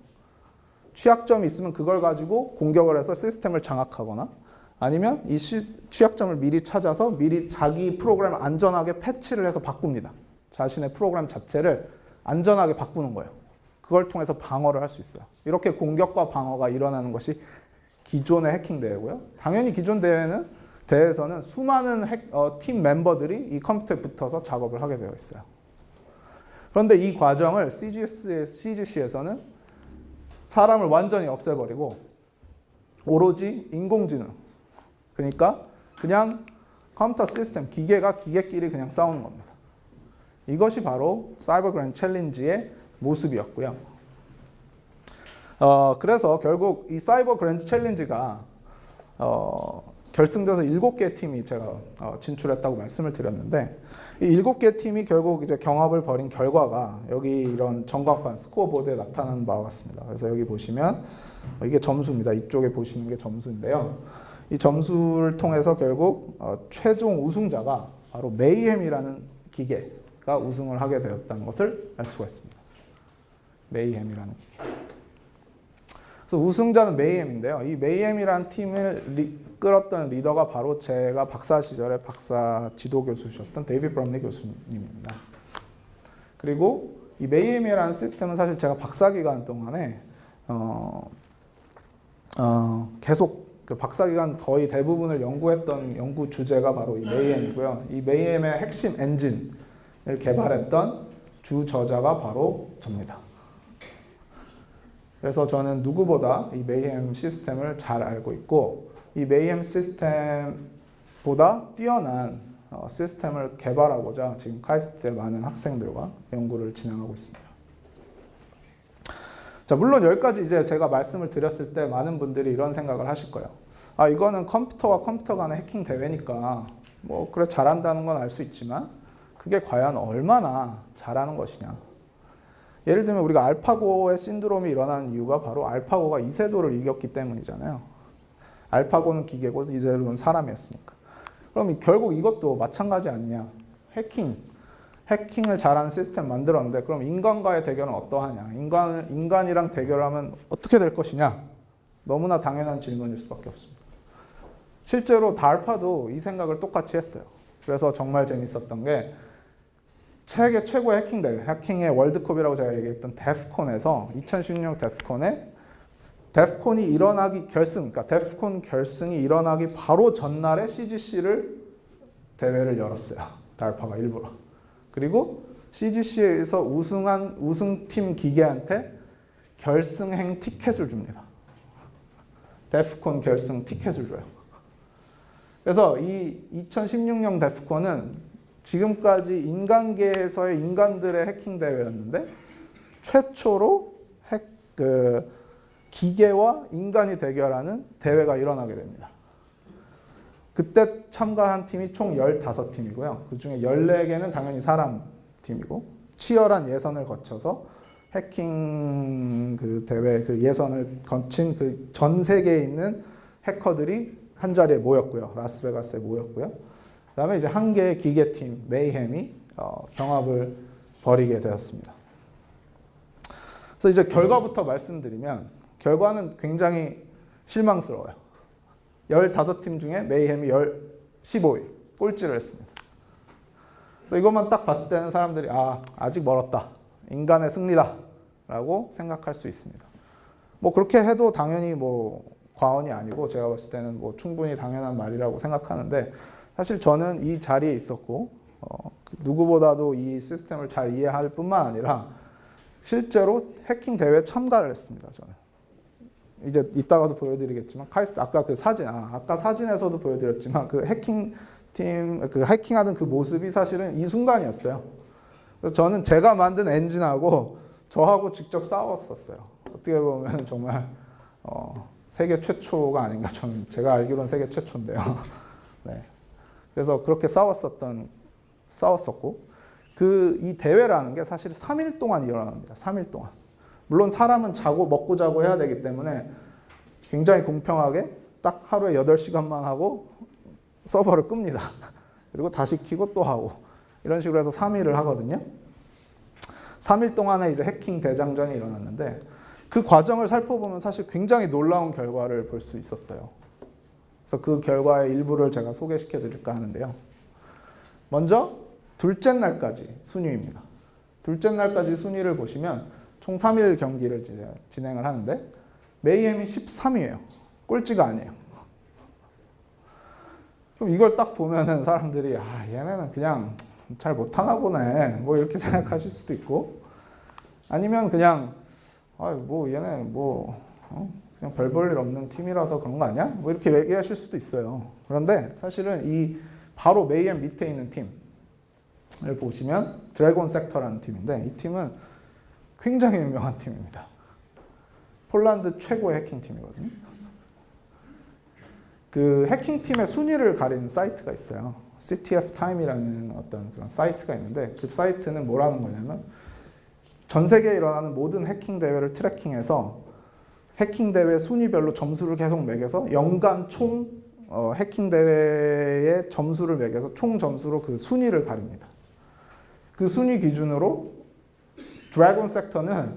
[SPEAKER 1] 취약점이 있으면 그걸 가지고 공격을 해서 시스템을 장악하거나 아니면 이 취약점을 미리 찾아서 미리 자기 프로그램을 안전하게 패치를 해서 바꿉니다. 자신의 프로그램 자체를 안전하게 바꾸는 거예요. 그걸 통해서 방어를 할 수 있어요. 이렇게 공격과 방어가 일어나는 것이 기존의 해킹 대회고요. 당연히 기존 대회는 대회에서는 수많은 핵, 어, 팀 멤버들이 이 컴퓨터에 붙어서 작업을 하게 되어 있어요. 그런데 이 과정을 CGS, CGC에서는 사람을 완전히 없애버리고 오로지 인공지능 그러니까 그냥 컴퓨터 시스템, 기계가 기계끼리 그냥 싸우는 겁니다. 이것이 바로 사이버 그랜 챌린지의 모습이었고요. 어, 그래서 결국 이 Cyber Grand Challenge가 어, 결승전에서 7개 팀이 제가 어, 진출했다고 말씀을 드렸는데 이 7개 팀이 결국 이제 경합을 벌인 결과가 여기 이런 전광판 스코어보드에 나타나는 바와 같습니다. 그래서 여기 보시면 어, 이게 점수입니다. 이쪽에 보시는 게 점수인데요. 이 점수를 통해서 결국 어, 최종 우승자가 바로 Mayhem이라는 기계가 우승을 하게 되었다는 것을 알 수가 있습니다. Mayhem이라는 기계. 그래서 우승자는 Mayhem인데요. 이 Mayhem이라는 팀을 리, 끌었던 리더가 바로 제가 박사 시절에 박사 지도 교수셨던 David Brumley 교수님입니다. 그리고 이 Mayhem이라는 시스템은 사실 제가 박사 기간 동안에 어, 어, 계속 그 박사 기간 거의 대부분을 연구했던 연구 주제가 바로 이 Mayhem이고요. 이 Mayhem의 핵심 엔진을 개발했던 주 저자가 바로 접니다. 그래서 저는 누구보다 이 메이햄 시스템을 잘 알고 있고 이 메이햄 시스템보다 뛰어난 어, 시스템을 개발하고자 지금 카이스트의 많은 학생들과 연구를 진행하고 있습니다. 자, 물론 여기까지 이제 제가 말씀을 드렸을 때 많은 분들이 이런 생각을 하실 거예요. 아, 이거는 컴퓨터와 컴퓨터 간의 해킹 대회니까 뭐 그래 잘한다는 건 알 수 있지만 그게 과연 얼마나 잘하는 것이냐. 예를 들면 우리가 알파고의 신드롬이 일어나는 이유가 바로 알파고가 이세돌을 이겼기 때문이잖아요. 알파고는 기계고 이세돌은 사람이었으니까. 그럼 결국 이것도 마찬가지 아니냐. 해킹. 해킹을 잘하는 시스템 만들었는데 그럼 인간과의 대결은 어떠하냐. 인간, 인간이랑 대결하면 어떻게 될 것이냐. 너무나 당연한 질문일 수밖에 없습니다. 실제로 달파도 이 생각을 똑같이 했어요. 그래서 정말 재밌었던 게 세계 최고의 해킹 대회, 해킹의 월드컵이라고 제가 얘기했던 데프콘에서 2016 데프콘에 데프콘이 일어나기 결승, 그러니까 데프콘 결승이 일어나기 바로 전날에 CGC를 대회를 열었어요. 달파가 일부러. 그리고 CGC에서 우승한 우승팀 기계한테 결승행 티켓을 줍니다. 데프콘 결승 티켓을 줘요. 그래서 이 2016년 데프콘은 지금까지 인간계에서의 인간들의 해킹 대회였는데 최초로 핵, 그 기계와 인간이 대결하는 대회가 일어나게 됩니다. 그때 참가한 팀이 총 15팀이고요. 그 중에 14개는 당연히 사람 팀이고 치열한 예선을 거쳐서 해킹 그 대회 그 예선을 거친 그 전 세계에 있는 해커들이 한 자리에 모였고요. 라스베가스에 모였고요. 그다음에 이제 한 개의 기계팀 메이햄이 어, 경합을 벌이게 되었습니다. 그래서 이제 결과부터 말씀드리면 결과는 굉장히 실망스러워요. 15팀 중에 메이햄이 15위 꼴찌를 했습니다. 그래서 이것만 딱 봤을 때는 사람들이 아 아직 멀었다. 인간의 승리다. 라고 생각할 수 있습니다. 뭐 그렇게 해도 당연히 뭐 과언이 아니고 제가 봤을 때는 뭐 충분히 당연한 말이라고 생각하는데 사실 저는 이 자리에 있었고 어, 누구보다도 이 시스템을 잘 이해할 뿐만 아니라 실제로 해킹 대회에 참가를 했습니다. 저는 이제 이따가도 보여드리겠지만 카이스트 아까 그 사진 아, 아까 사진에서도 보여드렸지만 그 해킹 팀 그 해킹하는 그 모습이 사실은 이 순간이었어요. 그래서 저는 제가 만든 엔진하고 저하고 직접 싸웠었어요. 어떻게 보면 정말 어, 세계 최초가 아닌가 저는 제가 알기로는 세계 최초인데요. [laughs] 네. 그래서 그렇게 싸웠었던 싸웠었고 그 이 대회라는 게 사실 3일 동안 일어납니다. 3일 동안. 물론 사람은 자고 먹고 자고 해야 되기 때문에 굉장히 공평하게 딱 하루에 8시간만 하고 서버를 끕니다. [laughs] 그리고 다시 키고 또 하고 이런 식으로 해서 3일을 하거든요. 3일 동안에 이제 해킹 대장전이 일어났는데 그 과정을 살펴보면 사실 굉장히 놀라운 결과를 볼 수 있었어요. 그래서 그 결과의 일부를 제가 소개시켜 드릴까 하는데요. 먼저 둘째 날까지 순위입니다. 둘째 날까지 순위를 보시면 총 3일 경기를 진행을 하는데 메이엠이 13위예요. 꼴찌가 아니에요. 그럼 이걸 딱 보면은 사람들이 아 얘네는 그냥 잘 못하나 보네 뭐 이렇게 [laughs] 생각하실 수도 있고 아니면 그냥 아뭐 얘네 뭐 어? 그냥 별 볼 일 없는 팀이라서 그런 거 아니야? 뭐 이렇게 얘기하실 수도 있어요. 그런데 사실은 이 바로 Mayhem 밑에 있는 팀을 보시면 Dragon Sector라는 팀인데 이 팀은 굉장히 유명한 팀입니다. 폴란드 최고의 해킹 팀이거든요. 그 해킹 팀의 순위를 가리는 사이트가 있어요. CTFtime이라는 어떤 그런 사이트가 있는데 그 사이트는 뭐라는 거냐면 전 세계에 일어나는 모든 해킹 대회를 tracking해서 해킹 대회 순위별로 점수를 계속 매겨서 연간 총 어, 해킹 대회의 점수를 매겨서 총 점수로 그 순위를 가립니다. 그 순위 기준으로 드래곤 섹터는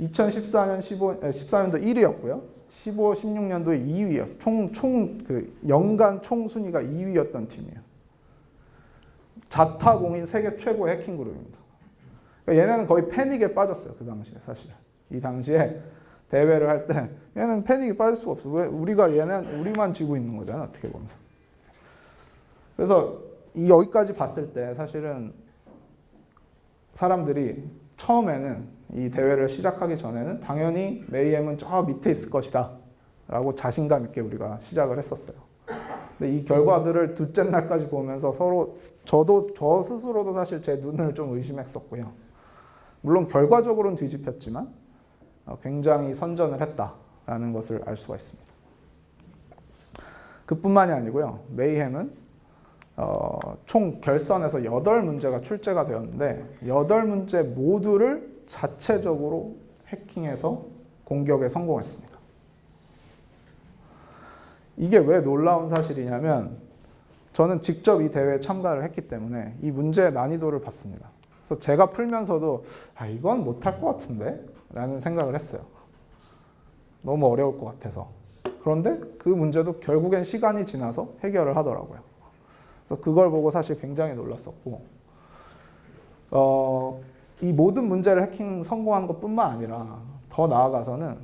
[SPEAKER 1] 2014년 15 14년도 1위였고요. 15, 16년도에 2위였어. 총, 총, 그, 연간 총 순위가 2위였던 팀이에요. 자타공인 세계 최고 해킹 그룹입니다. 그러니까 얘네는 거의 패닉에 빠졌어요. 그 당시에 사실. 이 당시에 대회를 할 때 얘는 패닉에 빠질 수가 없어. 왜 우리가 얘는 우리만 지고 있는 거잖아. 어떻게 보면. 그래서 이 여기까지 봤을 때 사실은 사람들이 처음에는 이 대회를 시작하기 전에는 당연히 메이엠은 저 밑에 있을 것이다 라고 자신감 있게 우리가 시작을 했었어요. 근데 이 결과들을 둘째 날까지 보면서 서로 저도 저 스스로도 사실 제 눈을 좀 의심했었고요. 물론 결과적으로는 뒤집혔지만 어, 굉장히 선전을 했다라는 것을 알 수가 있습니다. 그뿐만이 아니고요. 메이햄은 어, 총 결선에서 8문제가 출제가 되었는데 8문제 모두를 자체적으로 해킹해서 공격에 성공했습니다. 이게 왜 놀라운 사실이냐면 저는 직접 이 대회에 참가를 했기 때문에 이 문제의 난이도를 봤습니다. 그래서 제가 풀면서도 아 이건 못할 것 같은데 라는 생각을 했어요. 너무 어려울 것 같아서. 그런데 그 문제도 결국엔 시간이 지나서 해결을 하더라고요. 그래서 그걸 보고 사실 굉장히 놀랐었고 어, 이 모든 문제를 해킹 성공한 것뿐만 아니라 더 나아가서는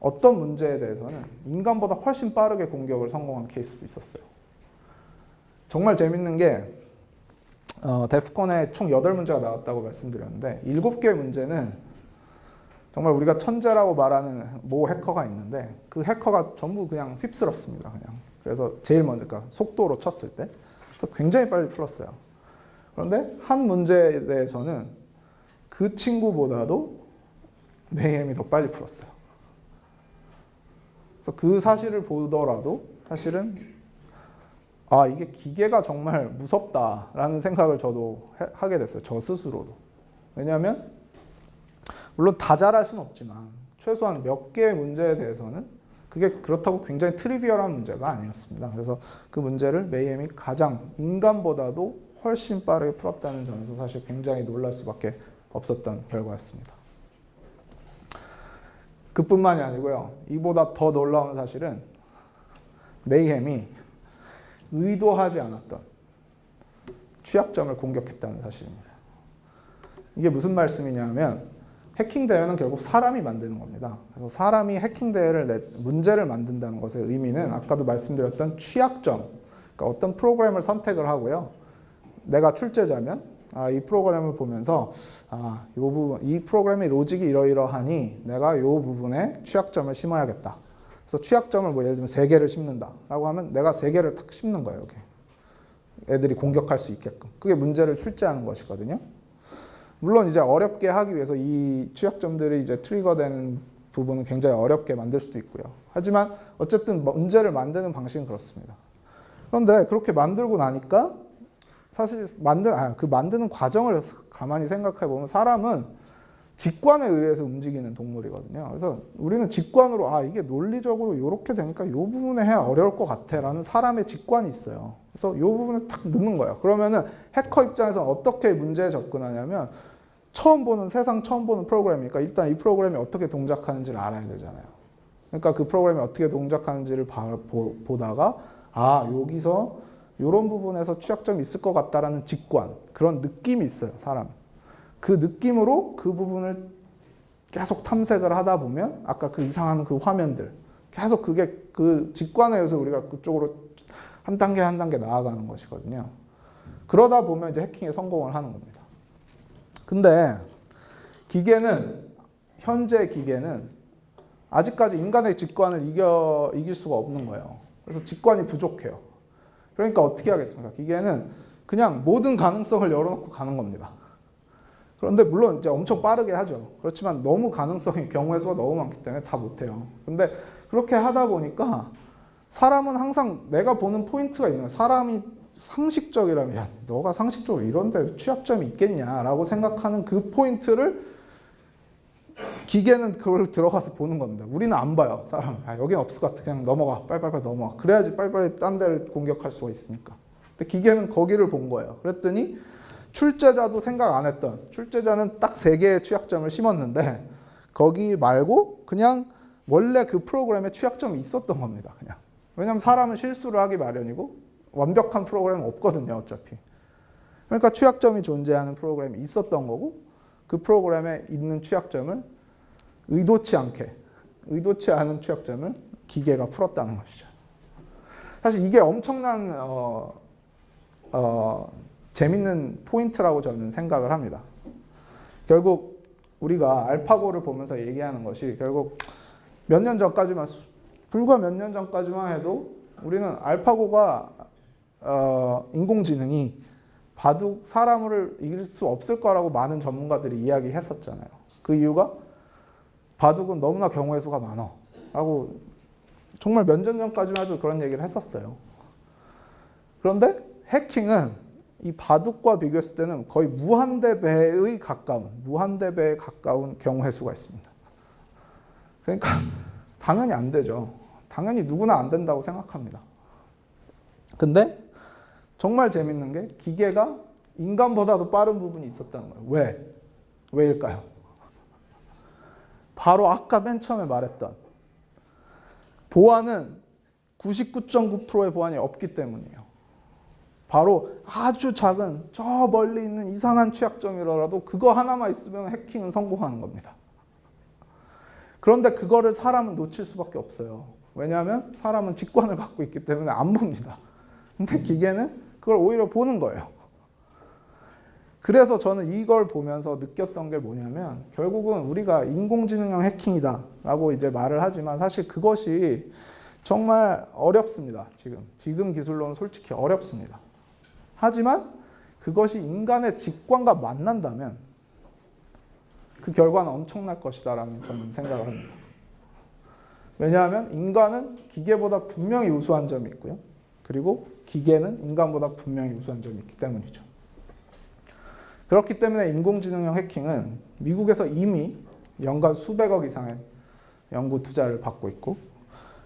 [SPEAKER 1] 어떤 문제에 대해서는 인간보다 훨씬 빠르게 공격을 성공한 케이스도 있었어요. 정말 재밌는 게 어, 데프콘에 총 8문제가 나왔다고 말씀드렸는데 7개의 문제는 정말 우리가 천재라고 말하는 모 해커가 있는데 그 해커가 전부 그냥 휩쓸었습니다. 그냥. 그래서 제일 먼저 그러니까 속도로 쳤을 때 그래서 굉장히 빨리 풀었어요. 그런데 한 문제에 대해서는 그 친구보다도 메이엠이 더 빨리 풀었어요. 그래서 그 사실을 보더라도 사실은 아 이게 기계가 정말 무섭다라는 생각을 저도 해- 하게 됐어요. 저 스스로도. 왜냐하면 물론 다 잘할 수는 없지만 최소한 몇 개의 문제에 대해서는 그게 그렇다고 굉장히 트리비얼한 문제가 아니었습니다. 그래서 그 문제를 메이엠이 가장 인간보다도 훨씬 빠르게 풀었다는 점에서 사실 굉장히 놀랄 수밖에 없었던 결과였습니다. 그뿐만이 아니고요. 이보다 더 놀라운 사실은 메이햄이 의도하지 않았던 취약점을 공격했다는 사실입니다. 이게 무슨 말씀이냐면 해킹 대회는 결국 사람이 만드는 겁니다. 그래서 사람이 해킹 대회를 내, 문제를 만든다는 것의 의미는 아까도 말씀드렸던 취약점, 그러니까 어떤 프로그램을 선택을 하고요. 내가 출제자면 아, 이 프로그램을 보면서 아, 요 부분, 이 프로그램의 로직이 이러이러하니 내가 요 부분에 취약점을 심어야겠다. 그래서 취약점을 뭐 예를 들면 세 개를 심는다라고 하면 내가 세 개를 탁 심는 거예요. 이렇게. 애들이 공격할 수 있게끔. 그게 문제를 출제하는 것이거든요. 물론 이제 어렵게 하기 위해서 이 취약점들이 이제 트리거되는 부분은 굉장히 어렵게 만들 수도 있고요. 하지만 어쨌든 문제를 만드는 방식은 그렇습니다. 그런데 그렇게 만들고 나니까 사실 만든 아, 그 만드는 과정을 가만히 생각해 보면 사람은 직관에 의해서 움직이는 동물이거든요. 그래서 우리는 직관으로 아 이게 논리적으로 이렇게 되니까 이 부분에 해야 어려울 것 같아라는 사람의 직관이 있어요. 그래서 이 부분을 딱 넣는 거예요. 그러면은 해커 입장에서 어떻게 문제에 접근하냐면 처음 보는 세상 처음 보는 프로그램이니까 일단 이 프로그램이 어떻게 동작하는지를 알아야 되잖아요. 그러니까 그 프로그램이 어떻게 동작하는지를 봐- 보, 보다가 아 여기서 이런 부분에서 취약점이 있을 것 같다라는 직관 그런 느낌이 있어요 사람. 그 느낌으로 그 부분을 계속 탐색을 하다 보면 아까 그 이상한 그 화면들 계속 그게 그 직관에 의해서 우리가 그쪽으로 한 단계 한 단계 나아가는 것이거든요. 그러다 보면 이제 해킹에 성공을 하는 겁니다. 근데 기계는 현재 기계는 아직까지 인간의 직관을 이겨 이길 수가 없는 거예요. 그래서 직관이 부족해요. 그러니까 어떻게 하겠습니까? 기계는 그냥 모든 가능성을 열어놓고 가는 겁니다. 그런데 물론 이제 엄청 빠르게 하죠. 그렇지만 너무 가능성이 경우의 수가 너무 많기 때문에 다 못해요. 근데 그렇게 하다 보니까 사람은 항상 내가 보는 포인트가 있는 거예요. 사람이 상식적이라면 야 너가 상식적으로 이런데 취약점이 있겠냐라고 생각하는 그 포인트를 기계는 그걸 들어가서 보는 겁니다. 우리는 안 봐요. 사람. 아, 여기는 없을 것 같아. 그냥 넘어가. 빨리빨리 넘어가. 그래야지 빨리빨리 딴 데를 공격할 수가 있으니까. 근데 기계는 거기를 본 거예요. 그랬더니 출제자도 생각 안 했던 출제자는 딱 세 개의 취약점을 심었는데 거기 말고 그냥 원래 그 프로그램에 취약점이 있었던 겁니다. 그냥. 왜냐하면 사람은 실수를 하기 마련이고 완벽한 프로그램은 없거든요. 어차피. 그러니까 취약점이 존재하는 프로그램이 있었던 거고 그 프로그램에 있는 취약점을 의도치 않게 의도치 않은 취약점을 기계가 풀었다는 것이죠. 사실 이게 엄청난 어, 어, 재밌는 포인트라고 저는 생각을 합니다. 결국 우리가 알파고를 보면서 얘기하는 것이 결국 몇 년 전까지만 수- 불과 몇 년 전까지만 해도 우리는 알파고가 어, 인공지능이 바둑 사람을 이길 수 없을 거라고 많은 전문가들이 이야기했었잖아요. 그 이유가 바둑은 너무나 경우의 수가 많아. 라고 정말 몇 년 전까지만 해도 그런 얘기를 했었어요. 그런데 해킹은 이 바둑과 비교했을 때는 거의 무한대배의 가까운 무한대배에 가까운 경우의 수가 있습니다. 그러니까 당연히 안 되죠. 당연히 누구나 안 된다고 생각합니다. 근데 정말 재밌는 게 기계가 인간보다도 빠른 부분이 있었다는 거예요. 왜? 왜일까요? 바로 아까 맨 처음에 말했던 보안은 99.9%의 보안이 없기 때문이에요. 바로 아주 작은 저 멀리 있는 이상한 취약점이라도 그거 하나만 있으면 해킹은 성공하는 겁니다. 그런데 그거를 사람은 놓칠 수밖에 없어요. 왜냐하면 사람은 직관을 갖고 있기 때문에 안 봅니다. 근데 기계는 그걸 오히려 보는 거예요. 그래서 저는 이걸 보면서 느꼈던 게 뭐냐면 결국은 우리가 인공지능형 해킹이다 라고 이제 말을 하지만 사실 그것이 정말 어렵습니다. 지금. 지금 기술로는 솔직히 어렵습니다. 하지만 그것이 인간의 직관과 만난다면 그 결과는 엄청날 것이다 라는 저는 생각을 합니다. 왜냐하면 인간은 기계보다 분명히 우수한 점이 있고요. 그리고 기계는 인간보다 분명히 우수한 점이 있기 때문이죠. 그렇기 때문에 인공지능형 해킹은 미국에서 이미 연간 수백억 이상의 연구 투자를 받고 있고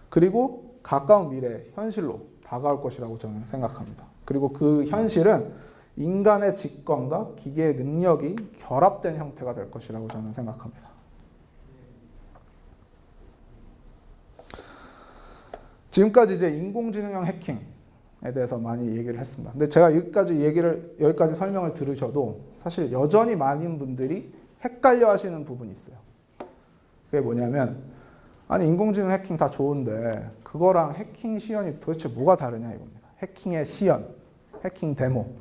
[SPEAKER 1] 그리고 가까운 미래 현실로 다가올 것이라고 저는 생각합니다. 그리고 그 현실은 인간의 직관과 기계의 능력이 결합된 형태가 될 것이라고 저는 생각합니다. 지금까지 이제 인공지능형 해킹에 대해서 많이 얘기를 했습니다. 근데 제가 여기까지 얘기를 여기까지 설명을 들으셔도 사실 여전히 많은 분들이 헷갈려 하시는 부분이 있어요. 그게 뭐냐면 아니 인공지능 해킹 다 좋은데 그거랑 해킹 시연이 도대체 뭐가 다르냐 이겁니다. 해킹의 시연, 해킹 데모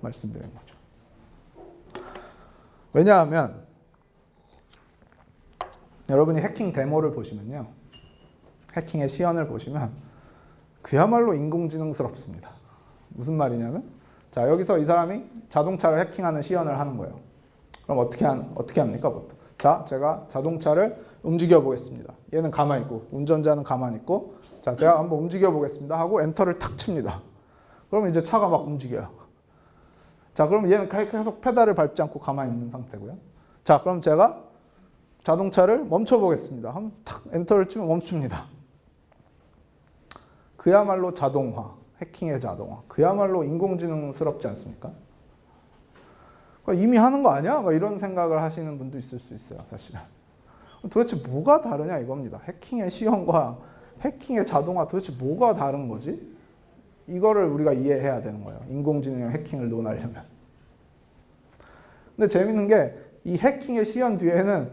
[SPEAKER 1] 말씀드린 거죠. 왜냐하면 여러분이 해킹 데모를 보시면요. 해킹의 시연을 보시면 그야말로 인공지능스럽습니다. 무슨 말이냐면 자 여기서 이 사람이 자동차를 해킹하는 시연을 하는 거예요. 그럼 어떻게 한, 어떻게 합니까 보통? 자 제가 자동차를 움직여 보겠습니다. 얘는 가만히 있고 운전자는 가만히 있고 자 제가 한번 움직여 보겠습니다 하고 엔터를 탁 칩니다. 그러면 이제 차가 막 움직여요. 자 그럼 얘는 계속 페달을 밟지 않고 가만히 있는 상태고요. 자 그럼 제가 자동차를 멈춰 보겠습니다. 한번 탁 엔터를 치면 멈춥니다. 그야말로 자동화, 해킹의 자동화. 그야말로 인공지능스럽지 않습니까? 그러니까 이미 하는 거 아니야? 이런 생각을 하시는 분도 있을 수 있어요, 사실은. 도대체 뭐가 다르냐 이겁니다. 해킹의 시험과 해킹의 자동화 도대체 뭐가 다른 거지? 이거를 우리가 이해해야 되는 거예요. 인공지능 해킹을 논하려면. 근데 재밌는 게 이 해킹의 시연 뒤에는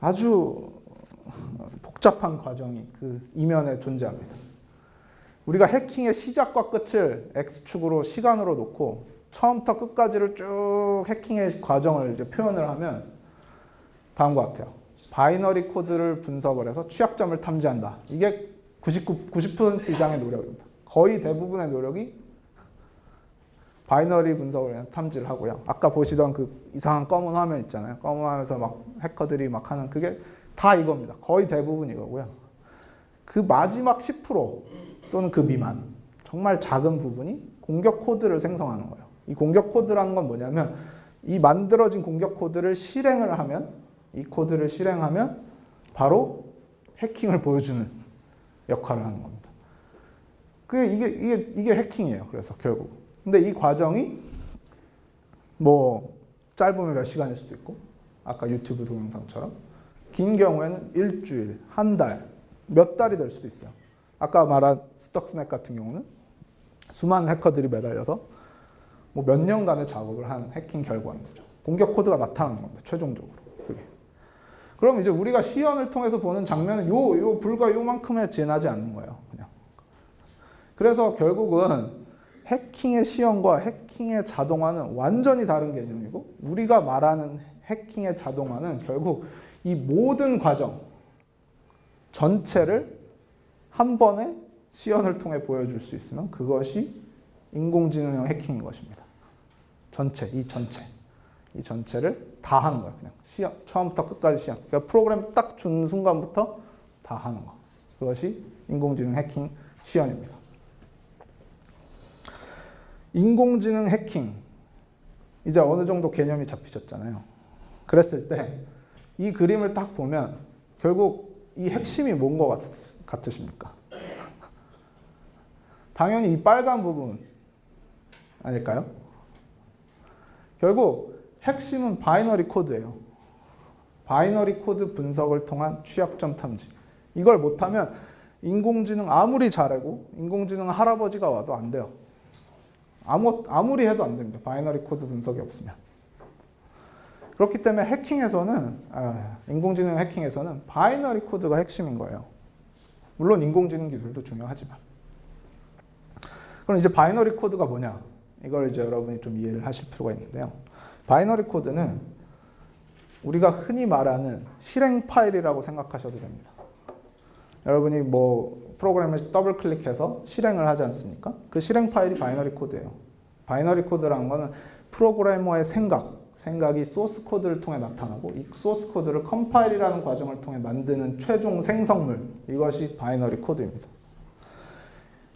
[SPEAKER 1] 아주 복잡한 과정이 그 이면에 존재합니다. 우리가 해킹의 시작과 끝을 X축으로 시간으로 놓고 처음부터 끝까지를 쭉 해킹의 과정을 이제 표현을 하면 다음과 같아요. binary code를 분석을 해서 취약점을 탐지한다. 이게 99, 90% 이상의 노력입니다. 거의 대부분의 노력이 binary 분석을 탐지를 하고요. 아까 보시던 그 이상한 검은 화면 있잖아요. 검은 화면에서 막 해커들이 막 하는 그게 다 이겁니다. 거의 대부분 이거고요. 그 마지막 10% 또는 그 미만 정말 작은 부분이 공격 코드를 생성하는 거예요. 이 공격 코드라는 건 뭐냐면 이 만들어진 공격 코드를 실행을 하면 이 코드를 실행하면 바로 해킹을 보여주는 역할을 하는 겁니다. 그게 이게 이게 이게 해킹이에요. 그래서 결국 근데 이 과정이 뭐 짧으면 몇 시간일 수도 있고 아까 유튜브 동영상처럼 긴 경우에는 일주일, 한 달, 몇 달이 될 수도 있어요. 아까 말한 스톡스넷 같은 경우는 수많은 해커들이 매달려서 뭐 몇 년간의 작업을 한 해킹 결과인 거죠. 공격 코드가 나타나는 겁니다. 최종적으로 그게. 그럼 이제 우리가 시연을 통해서 보는 장면은 요, 요 불과 요만큼에 지나지 않는 거예요. 그냥. 그래서 결국은 해킹의 시연과 해킹의 자동화는 완전히 다른 개념이고 우리가 말하는 해킹의 자동화는 결국 이 모든 과정 전체를 한 번에 시연을 통해 보여줄 수 있으면 그것이 인공지능형 해킹인 것입니다. 전체, 이 전체. 이 전체를 다 하는 거예요. 그냥 시연, 처음부터 끝까지 시연. 그러니까 프로그램 딱 준 순간부터 다 하는 거. 그것이 인공지능 해킹 시연입니다. 인공지능 해킹 이제 어느 정도 개념이 잡히셨잖아요. 그랬을 때 이 그림을 딱 보면 결국 이 핵심이 뭔 것 같으십니까? [laughs] 당연히 이 빨간 부분 아닐까요? 결국 핵심은 binary code예요. binary code 분석을 통한 취약점 탐지. 이걸 못하면 인공지능 아무리 잘하고 인공지능 할아버지가 와도 안 돼요. 아무, 아무리 해도 안 됩니다. binary code 분석이 없으면. 그렇기 때문에 해킹에서는 아, 인공지능 해킹에서는 binary code가 핵심인 거예요. 물론 인공지능 기술도 중요하지만. 그럼 이제 binary code가 뭐냐? 이걸 이제 여러분이 좀 이해를 하실 필요가 있는데요. binary code는 우리가 흔히 말하는 실행 파일이라고 생각하셔도 됩니다. 여러분이 뭐 프로그램을 더블 클릭해서 실행을 하지 않습니까? 그 실행 파일이 binary code예요. binary code라는 거는 프로그래머의 생각, 생각이 source code를 통해 나타나고 이 source code를 컴파일이라는 과정을 통해 만드는 최종 생성물 이것이 binary code입니다.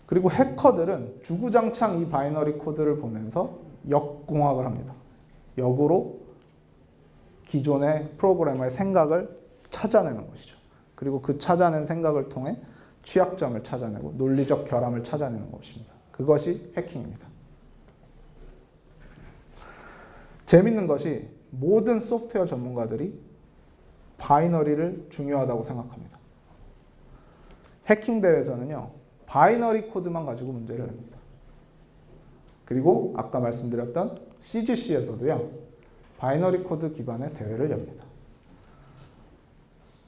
[SPEAKER 1] 그리고 해커들은 주구장창 이 binary code를 보면서 역공학을 합니다. 역으로 기존의 프로그래머의 생각을 찾아내는 것이죠. 그리고 그 찾아낸 생각을 통해 취약점을 찾아내고 논리적 결함을 찾아내는 것입니다. 그것이 해킹입니다. 재밌는 것이 모든 소프트웨어 전문가들이 binary를 중요하다고 생각합니다. 해킹 대회에서는요. binary code만 가지고 문제를 냅니다. 그리고 아까 말씀드렸던 CGC에서도요. binary code 기반의 대회를 엽니다.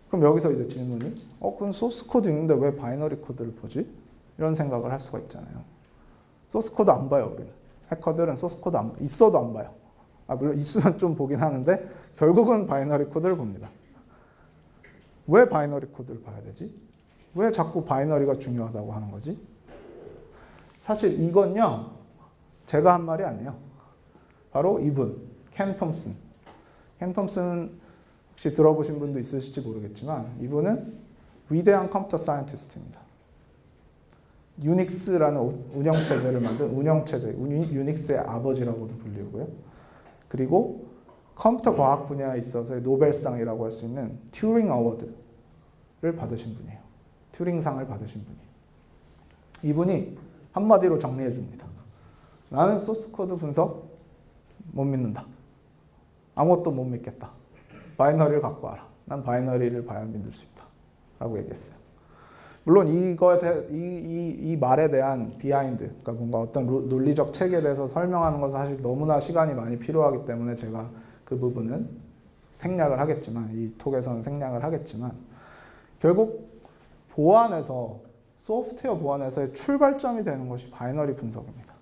[SPEAKER 1] 그럼 여기서 이제 질문이 어 그럼 source code 있는데 왜 binary code를 보지? 이런 생각을 할 수가 있잖아요. source code 안 봐요, 우리는. 해커들은 source code 안, 있어도 안 봐요. 아, 물론 있으면 좀 보긴 하는데 결국은 binary code를 봅니다. 왜 binary code를 봐야 되지? 왜 자꾸 binary가 중요하다고 하는 거지? 사실 이건요. 제가 한 말이 아니에요. 바로 이분, 켄 톰슨. 켄 톰슨 혹시 들어보신 분도 있으실지 모르겠지만 이분은 위대한 computer scientist입니다. 유닉스라는 운영체제를 만든 운영체제, 유닉스의 아버지라고도 불리고요. 그리고 컴퓨터 과학 분야에 있어서의 노벨상이라고 할 수 있는 Turing Award를 받으신 분이에요. 튜링상을 받으신 분이에요. 이분이 한마디로 정리해 줍니다. 나는 source code 분석 못 믿는다. 아무것도 못 믿겠다. binary를 갖고 와라. 난 binary를 봐야 믿을 수 있다. 라고 얘기했어요. 물론 대해, 이, 이, 이 말에 대한 behind, 그러니까 뭔가 어떤 논리적 체계에 대해서 설명하는 것은 사실 너무나 시간이 많이 필요하기 때문에 제가 그 부분은 생략을 하겠지만, 이 talk에서는 생략을 하겠지만, 결국 보안에서, 소프트웨어 보안에서의 출발점이 되는 것이 binary 분석입니다.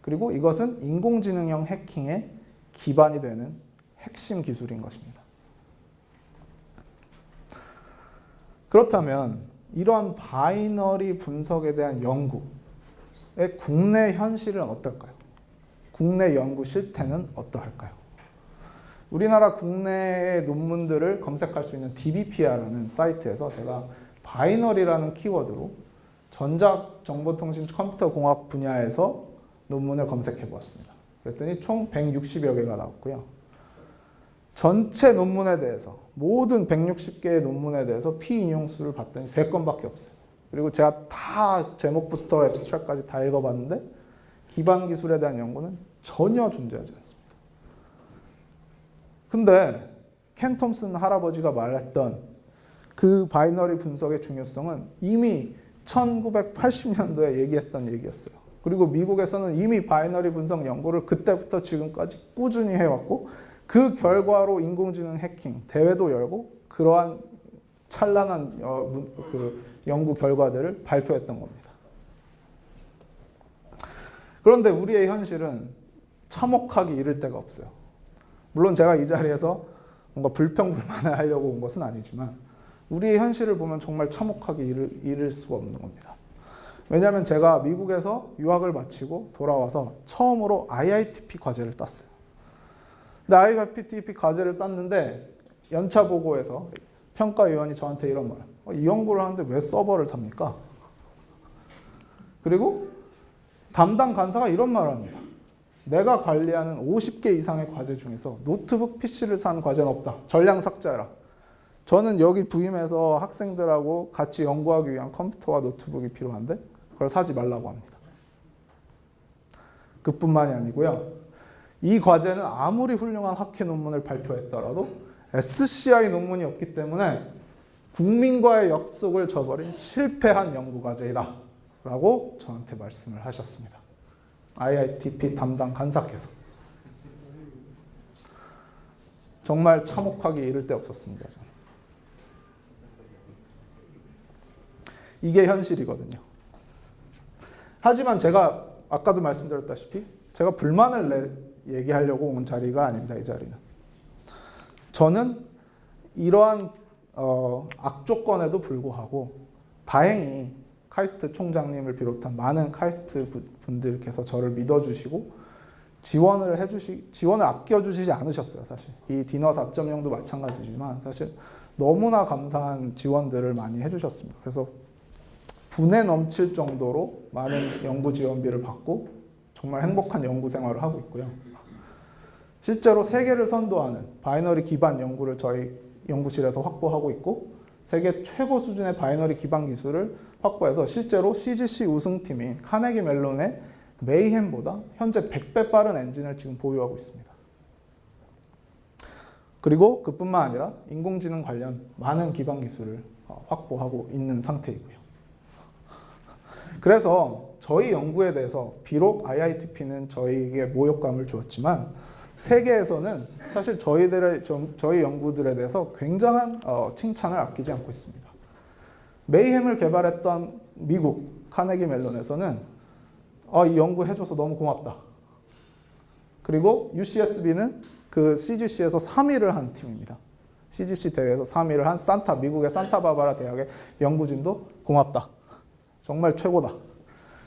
[SPEAKER 1] 그리고 이것은 인공지능형 해킹의 기반이 되는 핵심 기술인 것입니다. 그렇다면 이러한 binary 분석에 대한 연구의 국내 현실은 어떨까요? 국내 연구 실태는 어떠할까요? 우리나라 국내의 논문들을 검색할 수 있는 DBpia라는 사이트에서 제가 binary라는 키워드로 전자정보통신 컴퓨터 공학 분야에서 논문을 검색해 보았습니다. 그랬더니 총 160여 개가 나왔고요. 전체 논문에 대해서 모든 160개의 논문에 대해서 피인용수를 봤더니 3건밖에 없어요. 그리고 제가 다 제목부터 abstract까지 다 읽어봤는데 기반 기술에 대한 연구는 전혀 존재하지 않습니다. 근데 켄 톰슨 할아버지가 말했던 그 binary 분석의 중요성은 이미 1980년도에 얘기했던 얘기였어요. 그리고 미국에서는 이미 binary 분석 연구를 그때부터 지금까지 꾸준히 해왔고 그 결과로 인공지능 해킹 대회도 열고 그러한 찬란한 어, 그 연구 결과들을 발표했던 겁니다. 그런데 우리의 현실은 참혹하기 이를 데가 없어요. 물론 제가 이 자리에서 뭔가 불평불만을 하려고 온 것은 아니지만 우리의 현실을 보면 정말 참혹하게 이를, 이를 수가 없는 겁니다. 왜냐하면 제가 미국에서 유학을 마치고 돌아와서 처음으로 IITP 과제를 땄어요. 근데 IITP 과제를 땄는데 연차 보고에서 평가위원이 저한테 이런 말, 어, 이 연구를 하는데 왜 서버를 삽니까? 그리고 담당 간사가 이런 말을 합니다. 내가 관리하는 50개 이상의 과제 중에서 노트북 PC를 산 과제는 없다. 전량 삭제하라. 저는 여기 부임해서 학생들하고 같이 연구하기 위한 컴퓨터와 노트북이 필요한데 그걸 사지 말라고 합니다. 그뿐만이 아니고요. 이 과제는 아무리 훌륭한 학회 논문을 발표했더라도 SCI 논문이 없기 때문에 국민과의 약속을 저버린 실패한 연구 과제이다. 라고 저한테 말씀을 하셨습니다. IITP 담당 간사께서. 정말 참혹하기 이를 데 없었습니다. 이게 현실이거든요. 하지만 제가 아까도 말씀드렸다시피 제가 불만을 내, 얘기하려고 온 자리가 아닙니다. 이 자리는. 저는 이러한 어, 악조건에도 불구하고 다행히 카이스트 총장님을 비롯한 많은 카이스트 분들께서 저를 믿어주시고 지원을 해주시 지원을 아껴주시지 않으셨어요 사실 이 디너 4.0도 마찬가지지만 사실 너무나 감사한 지원들을 많이 해주셨습니다 그래서 분에 넘칠 정도로 많은 연구 지원비를 받고 정말 행복한 연구 생활을 하고 있고요 실제로 세계를 선도하는 binary 기반 연구를 저희 연구실에서 확보하고 있고 세계 최고 수준의 binary 기반 기술을 확보해서 실제로 CGC 우승팀인 카네기 멜론의 메이햄보다 현재 100배 빠른 엔진을 지금 보유하고 있습니다. 그리고 그뿐만 아니라 인공지능 관련 많은 기반 기술을 어, 확보하고 있는 상태이고요. 그래서 저희 연구에 대해서 비록 IITP는 저희에게 모욕감을 주었지만 세계에서는 사실 저희들의 저희 연구들에 대해서 굉장한 어, 칭찬을 아끼지 않고 있습니다. 메이햄을 개발했던 미국 카네기 멜론에서는 어, 이 연구 해줘서 너무 고맙다. 그리고 UCSB는 그 CGC에서 3위를 한 팀입니다. CGC 대회에서 3위를 한 산타 미국의 산타바바라 대학의 연구진도 고맙다. 정말 최고다.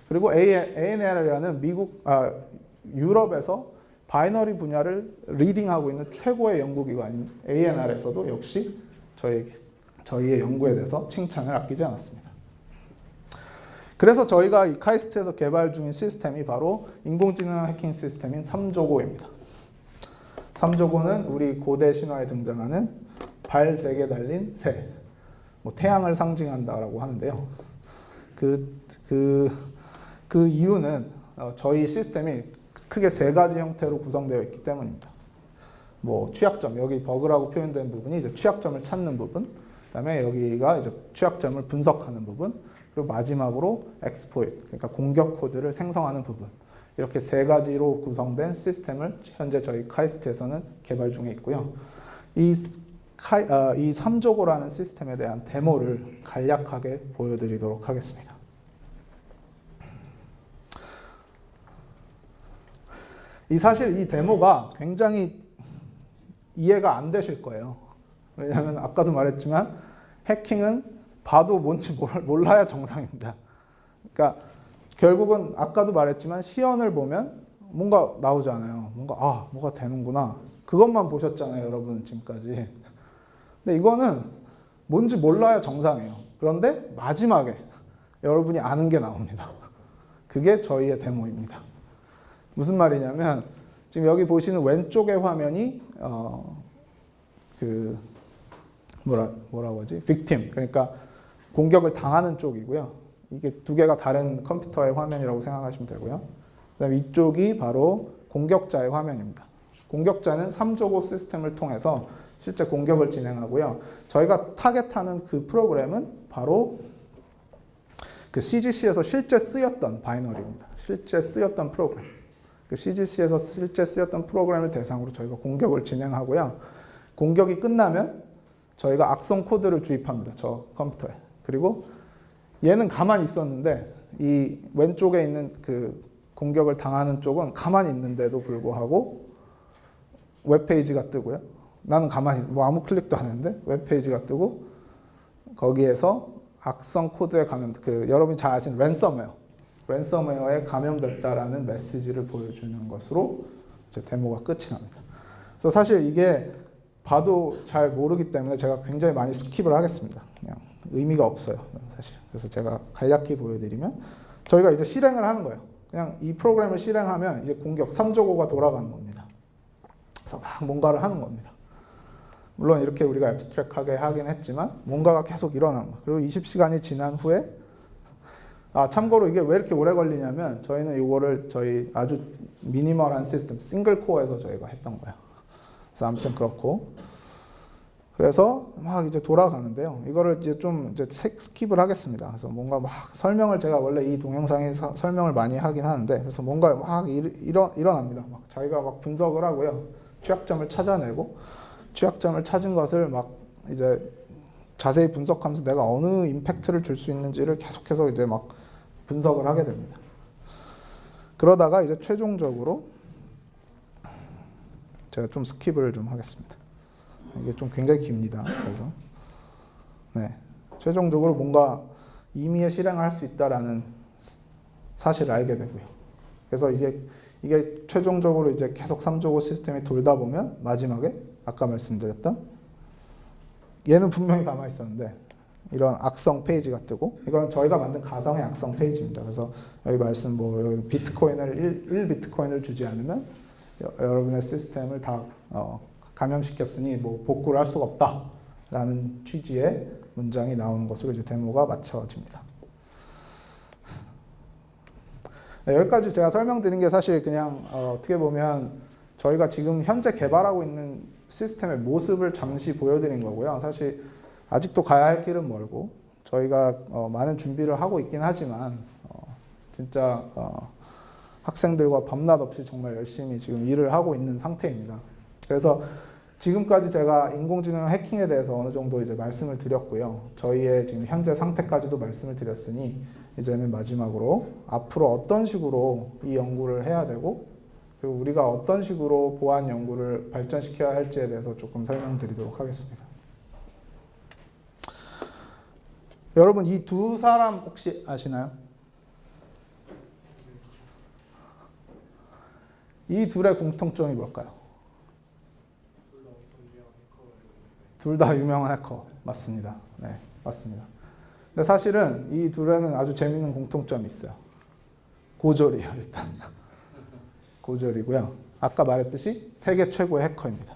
[SPEAKER 1] 그리고 ANL이라는 미국 아, 유럽에서 binary 분야를 leading하고 있는 최고의 연구기관인 ANR에서도 역시 저희, 저희의 연구에 대해서 칭찬을 아끼지 않았습니다. 그래서 저희가 이 카이스트에서 개발 중인 시스템이 바로 인공지능 해킹 시스템인 3조고입니다. 3조고는 우리 고대 신화에 등장하는 발 세 개 달린 새, 뭐 태양을 상징한다라고 하는데요. 그, 그, 그 이유는 어, 저희 시스템이 크게 세 가지 형태로 구성되어 있기 때문입니다. 뭐 취약점, 여기 버그라고 표현된 부분이 이제 취약점을 찾는 부분, 그다음에 여기가 이제 취약점을 분석하는 부분, 그리고 마지막으로 exploit, 그러니까 공격 코드를 생성하는 부분. 이렇게 세 가지로 구성된 시스템을 현재 저희 카이스트에서는 개발 중에 있고요. 이, 카이, 어, 이 3조고라는 시스템에 대한 데모를 간략하게 보여드리도록 하겠습니다. 이 사실 이 데모가 굉장히 이해가 안 되실 거예요. 왜냐하면 아까도 말했지만 해킹은 봐도 뭔지 몰라야 정상입니다. 그러니까 결국은 아까도 말했지만 시연을 보면 뭔가 나오잖아요. 뭔가 아 뭐가 되는구나. 그것만 보셨잖아요, 여러분 지금까지. 근데 이거는 뭔지 몰라야 정상이에요. 그런데 마지막에 여러분이 아는 게 나옵니다. 그게 저희의 데모입니다. 무슨 말이냐면 지금 여기 보시는 왼쪽의 화면이 어, 그 뭐라 뭐라고 하지? 빅팀 그러니까 공격을 당하는 쪽이고요. 이게 두 개가 다른 컴퓨터의 화면이라고 생각하시면 되고요. 그다음 이쪽이 바로 공격자의 화면입니다. 공격자는 3조고 시스템을 통해서 실제 공격을 진행하고요. 저희가 타겟하는 그 프로그램은 바로 그 CGC에서 실제 쓰였던 binary입니다. 실제 쓰였던 프로그램. 그 CGC에서 실제 쓰였던 프로그램을 대상으로 저희가 공격을 진행하고요. 공격이 끝나면 저희가 악성 코드를 주입합니다. 저 컴퓨터에. 그리고 얘는 가만히 있었는데 이 왼쪽에 있는 그 공격을 당하는 쪽은 가만히 있는데도 불구하고 웹페이지가 뜨고요. 나는 가만히 뭐 아무 클릭도 안 했는데 웹페이지가 뜨고 거기에서 악성 코드에 감염 그 여러분이 잘 아시는 랜섬웨어 랜섬웨어에 감염됐다라는 메시지를 보여주는 것으로 이제 데모가 끝이 납니다. 그래서 사실 이게 봐도 잘 모르기 때문에 제가 굉장히 많이 skip을 하겠습니다. 그냥 의미가 없어요, 사실. 그래서 제가 간략히 보여드리면 저희가 이제 실행을 하는 거예요. 그냥 이 프로그램을 실행하면 이제 공격 3조고가 돌아가는 겁니다. 그래서 막 뭔가를 하는 겁니다. 물론 이렇게 우리가 abstract하게 하긴 했지만 뭔가가 계속 일어나는 거예요. 그리고 20시간이 지난 후에 아 참고로 이게 왜 이렇게 오래 걸리냐면 저희는 이거를 저희 아주 minimal한 시스템 single core에서 저희가 했던 거예요. 그래서 아무튼 그렇고 그래서 막 이제 돌아가는데요. 이거를 이제 좀 이제 skip을 하겠습니다. 그래서 뭔가 막 설명을 제가 원래 이 동영상에 서, 설명을 많이 하긴 하는데 그래서 뭔가 막 일, 일어, 일어납니다. 막 자기가 막 분석을 하고요. 취약점을 찾아내고 취약점을 찾은 것을 막 이제 자세히 분석하면서 내가 어느 impact를 줄 수 있는지를 계속해서 이제 막 분석을 하게 됩니다. 그러다가 이제 최종적으로 제가 좀 skip을 좀 하겠습니다. 이게 좀 굉장히 깁니다. 그래서 네 최종적으로 뭔가 임의의 실행을 할 수 있다라는 사실을 알게 되고요. 그래서 이게 이게 최종적으로 이제 계속 3조고 시스템이 돌다 보면 마지막에 아까 말씀드렸던 얘는 분명히 가만히 있었는데 이런 악성 페이지가 뜨고 이건 저희가 만든 가상의 악성 페이지입니다. 그래서 여기 말씀 뭐 여기 비트코인을 1, 1 비트코인을 주지 않으면 여, 여러분의 시스템을 다 어, 감염시켰으니 뭐 복구를 할 수가 없다라는 취지의 문장이 나오는 것으로 이제 데모가 마쳐집니다. 네, 여기까지 제가 설명드린 게 사실 그냥 어, 떻게 보면 저희가 지금 현재 개발하고 있는 시스템의 모습을 잠시 보여드린 거고요. 사실 아직도 가야 할 길은 멀고 저희가 어, 많은 준비를 하고 있긴 하지만 어, 진짜 어, 학생들과 밤낮 없이 정말 열심히 지금 일을 하고 있는 상태입니다. 그래서 지금까지 제가 인공지능 해킹에 대해서 어느 정도 이제 말씀을 드렸고요. 저희의 지금 현재 상태까지도 말씀을 드렸으니 이제는 마지막으로 앞으로 어떤 식으로 이 연구를 해야 되고 그리고 우리가 어떤 식으로 보안 연구를 발전시켜야 할지에 대해서 조금 설명드리도록 하겠습니다. 여러분 이 두 사람 혹시 아시나요? 이 둘의 공통점이 뭘까요? 둘 다 유명한 해커 맞습니다. 네, 맞습니다. 근데 사실은 이 둘에는 아주 재밌는 공통점이 있어요. 고졸이에요, 일단. [laughs] 고졸이고요. 아까 말했듯이 세계 최고의 해커입니다.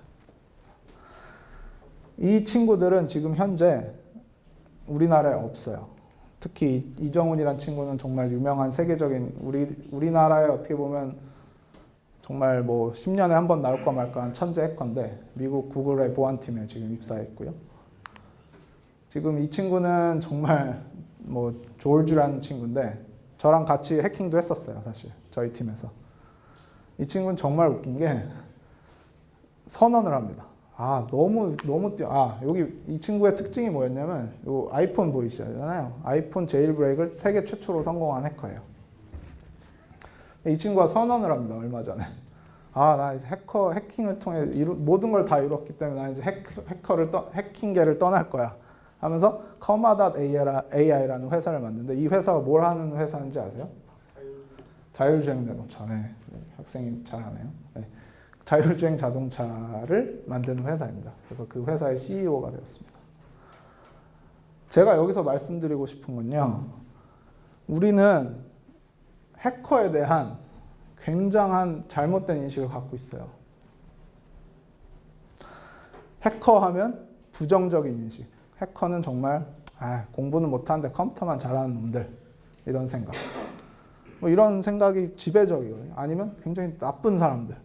[SPEAKER 1] 이 친구들은 지금 현재 우리나라에 없어요. 특히 이정훈이란 친구는 정말 유명한 세계적인 우리 우리나라에 어떻게 보면 정말 뭐 10년에 한 번 나올까 말까한 천재 해커인데 미국 구글의 보안팀에 지금 입사했고요. 지금 이 친구는 정말 뭐 조울주라는 친구인데 저랑 같이 해킹도 했었어요, 사실 저희 팀에서. 이 친구는 정말 웃긴 게 선언을 합니다. 아 너무 너무 뛰어. 아 여기 이 친구의 특징이 뭐였냐면 요 아이폰 보이시잖아요. 아이폰 제일 브레이크를 세계 최초로 성공한 해커예요. 이 친구가 선언을 합니다. 얼마 전에. 아, 나 이제 해커 해킹을 통해 이루, 모든 걸 다 이뤘기 때문에 나 이제 해커, 해커를 떠, 해킹계를 떠날 거야. 하면서 커마.ai라는 회사를 만드는데 이 회사가 뭘 하는 회사인지 아세요? 자율주행 자동차. 네. 학생이 잘하네요. 네. 자율주행 자동차를 만드는 회사입니다. 그래서 그 회사의 CEO가 되었습니다. 제가 여기서 말씀드리고 싶은 건요. 우리는 해커에 대한 굉장한 잘못된 인식을 갖고 있어요. 해커 하면 부정적인 인식. 해커는 정말 아, 공부는 못하는데 컴퓨터만 잘하는 놈들 이런 생각. 뭐 이런 생각이 지배적이거든요. 아니면 굉장히 나쁜 사람들.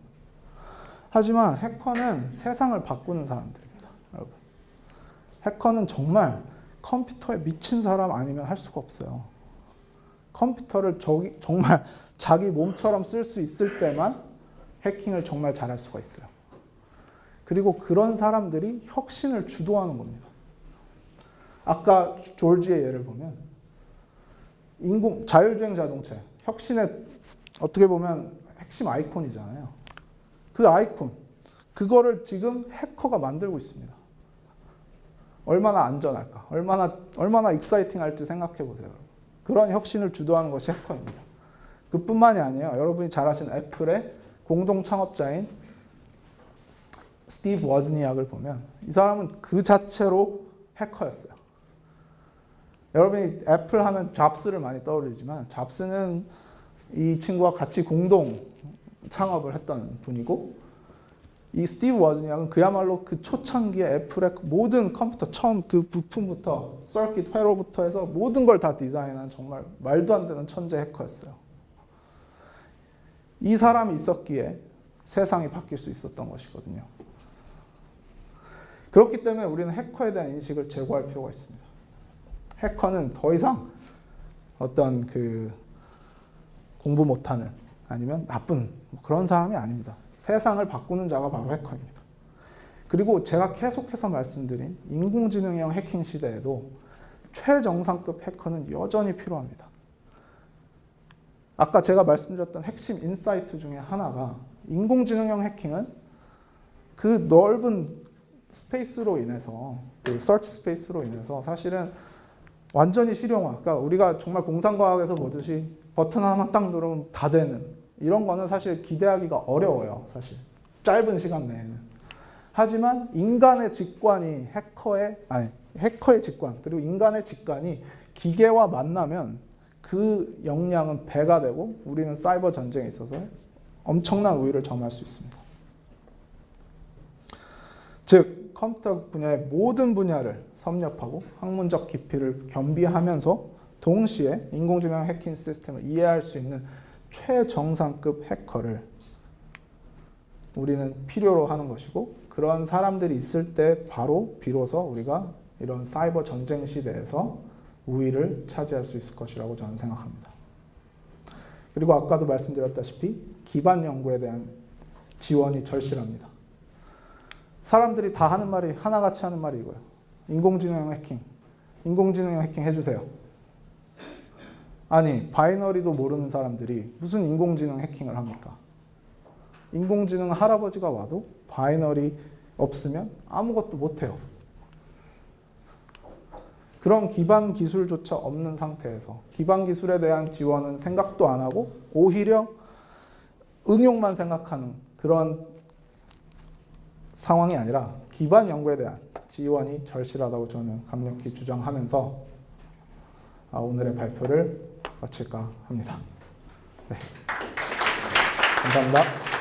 [SPEAKER 1] 하지만 해커는 세상을 바꾸는 사람들입니다. 여러분. 해커는 정말 컴퓨터에 미친 사람 아니면 할 수가 없어요. 컴퓨터를 저기, 정말 [laughs] 자기 몸처럼 쓸 수 있을 때만 해킹을 정말 잘할 수가 있어요. 그리고 그런 사람들이 혁신을 주도하는 겁니다. 아까 졸지의 예를 보면 인공 자율주행 자동차 혁신의 어떻게 보면 핵심 아이콘이잖아요. 그 아이콘 그거를 지금 해커가 만들고 있습니다. 얼마나 안전할까? 얼마나 얼마나 익사이팅할지 생각해 보세요. 그런 혁신을 주도하는 것이 해커입니다. 그뿐만이 아니에요. 여러분이 잘 아시는 애플의 공동 창업자인 스티브 워즈니악을 보면 이 사람은 그 자체로 해커였어요. 여러분이 애플 하면 잡스를 많이 떠올리지만 잡스는 이 친구와 같이 공동 창업을 했던 분이고 이 스티브 워즈니악은 그야말로 그 초창기에 애플의 모든 컴퓨터 처음 그 부품부터 서킷 회로부터 해서 모든 걸 다 디자인한 정말 말도 안 되는 천재 해커였어요. 이 사람이 있었기에 세상이 바뀔 수 있었던 것이거든요. 그렇기 때문에 우리는 해커에 대한 인식을 제고할 필요가 있습니다. 해커는 더 이상 어떤 그 공부 못하는 아니면 나쁜 그런 사람이 아닙니다. 세상을 바꾸는 자가 바로 해커입니다. 그리고 제가 계속해서 말씀드린 인공지능형 해킹 시대에도 최정상급 해커는 여전히 필요합니다. 아까 제가 말씀드렸던 핵심 insight 중에 하나가 인공지능형 해킹은 그 넓은 space로 인해서 그 search space로 인해서 사실은 완전히 실용화. 그러니까 우리가 정말 공상과학에서 보듯이 버튼 하나만 딱 누르면 다 되는 이런 거는 사실 기대하기가 어려워요. 사실 짧은 시간 내에는. 하지만 인간의 직관이 해커의 아니 해커의 직관 그리고 인간의 직관이 기계와 만나면 그 역량은 배가 되고 우리는 사이버 전쟁에 있어서 엄청난 우위를 점할 수 있습니다. 즉 컴퓨터 분야의 모든 분야를 섭렵하고 학문적 깊이를 겸비하면서 동시에 인공지능 해킹 시스템을 이해할 수 있는 최정상급 해커를 우리는 필요로 하는 것이고 그런 사람들이 있을 때 바로 비로소 우리가 이런 사이버 전쟁 시대에서 우위를 차지할 수 있을 것이라고 저는 생각합니다. 그리고 아까도 말씀드렸다시피 기반 연구에 대한 지원이 절실합니다. 사람들이 다 하는 말이 하나같이 하는 말이 이거예요. 인공지능 해킹. 인공지능 해킹 해주세요. 아니 binary도 모르는 사람들이 무슨 인공지능 해킹을 합니까? 인공지능 할아버지가 와도 binary 없으면 아무것도 못해요. 그런 기반 기술조차 없는 상태에서 기반 기술에 대한 지원은 생각도 안 하고 오히려 응용만 생각하는 그런 상황이 아니라 기반 연구에 대한 지원이 절실하다고 저는 강력히 주장하면서 아, 오늘의 발표를 마칠까 합니다. 네. 감사합니다.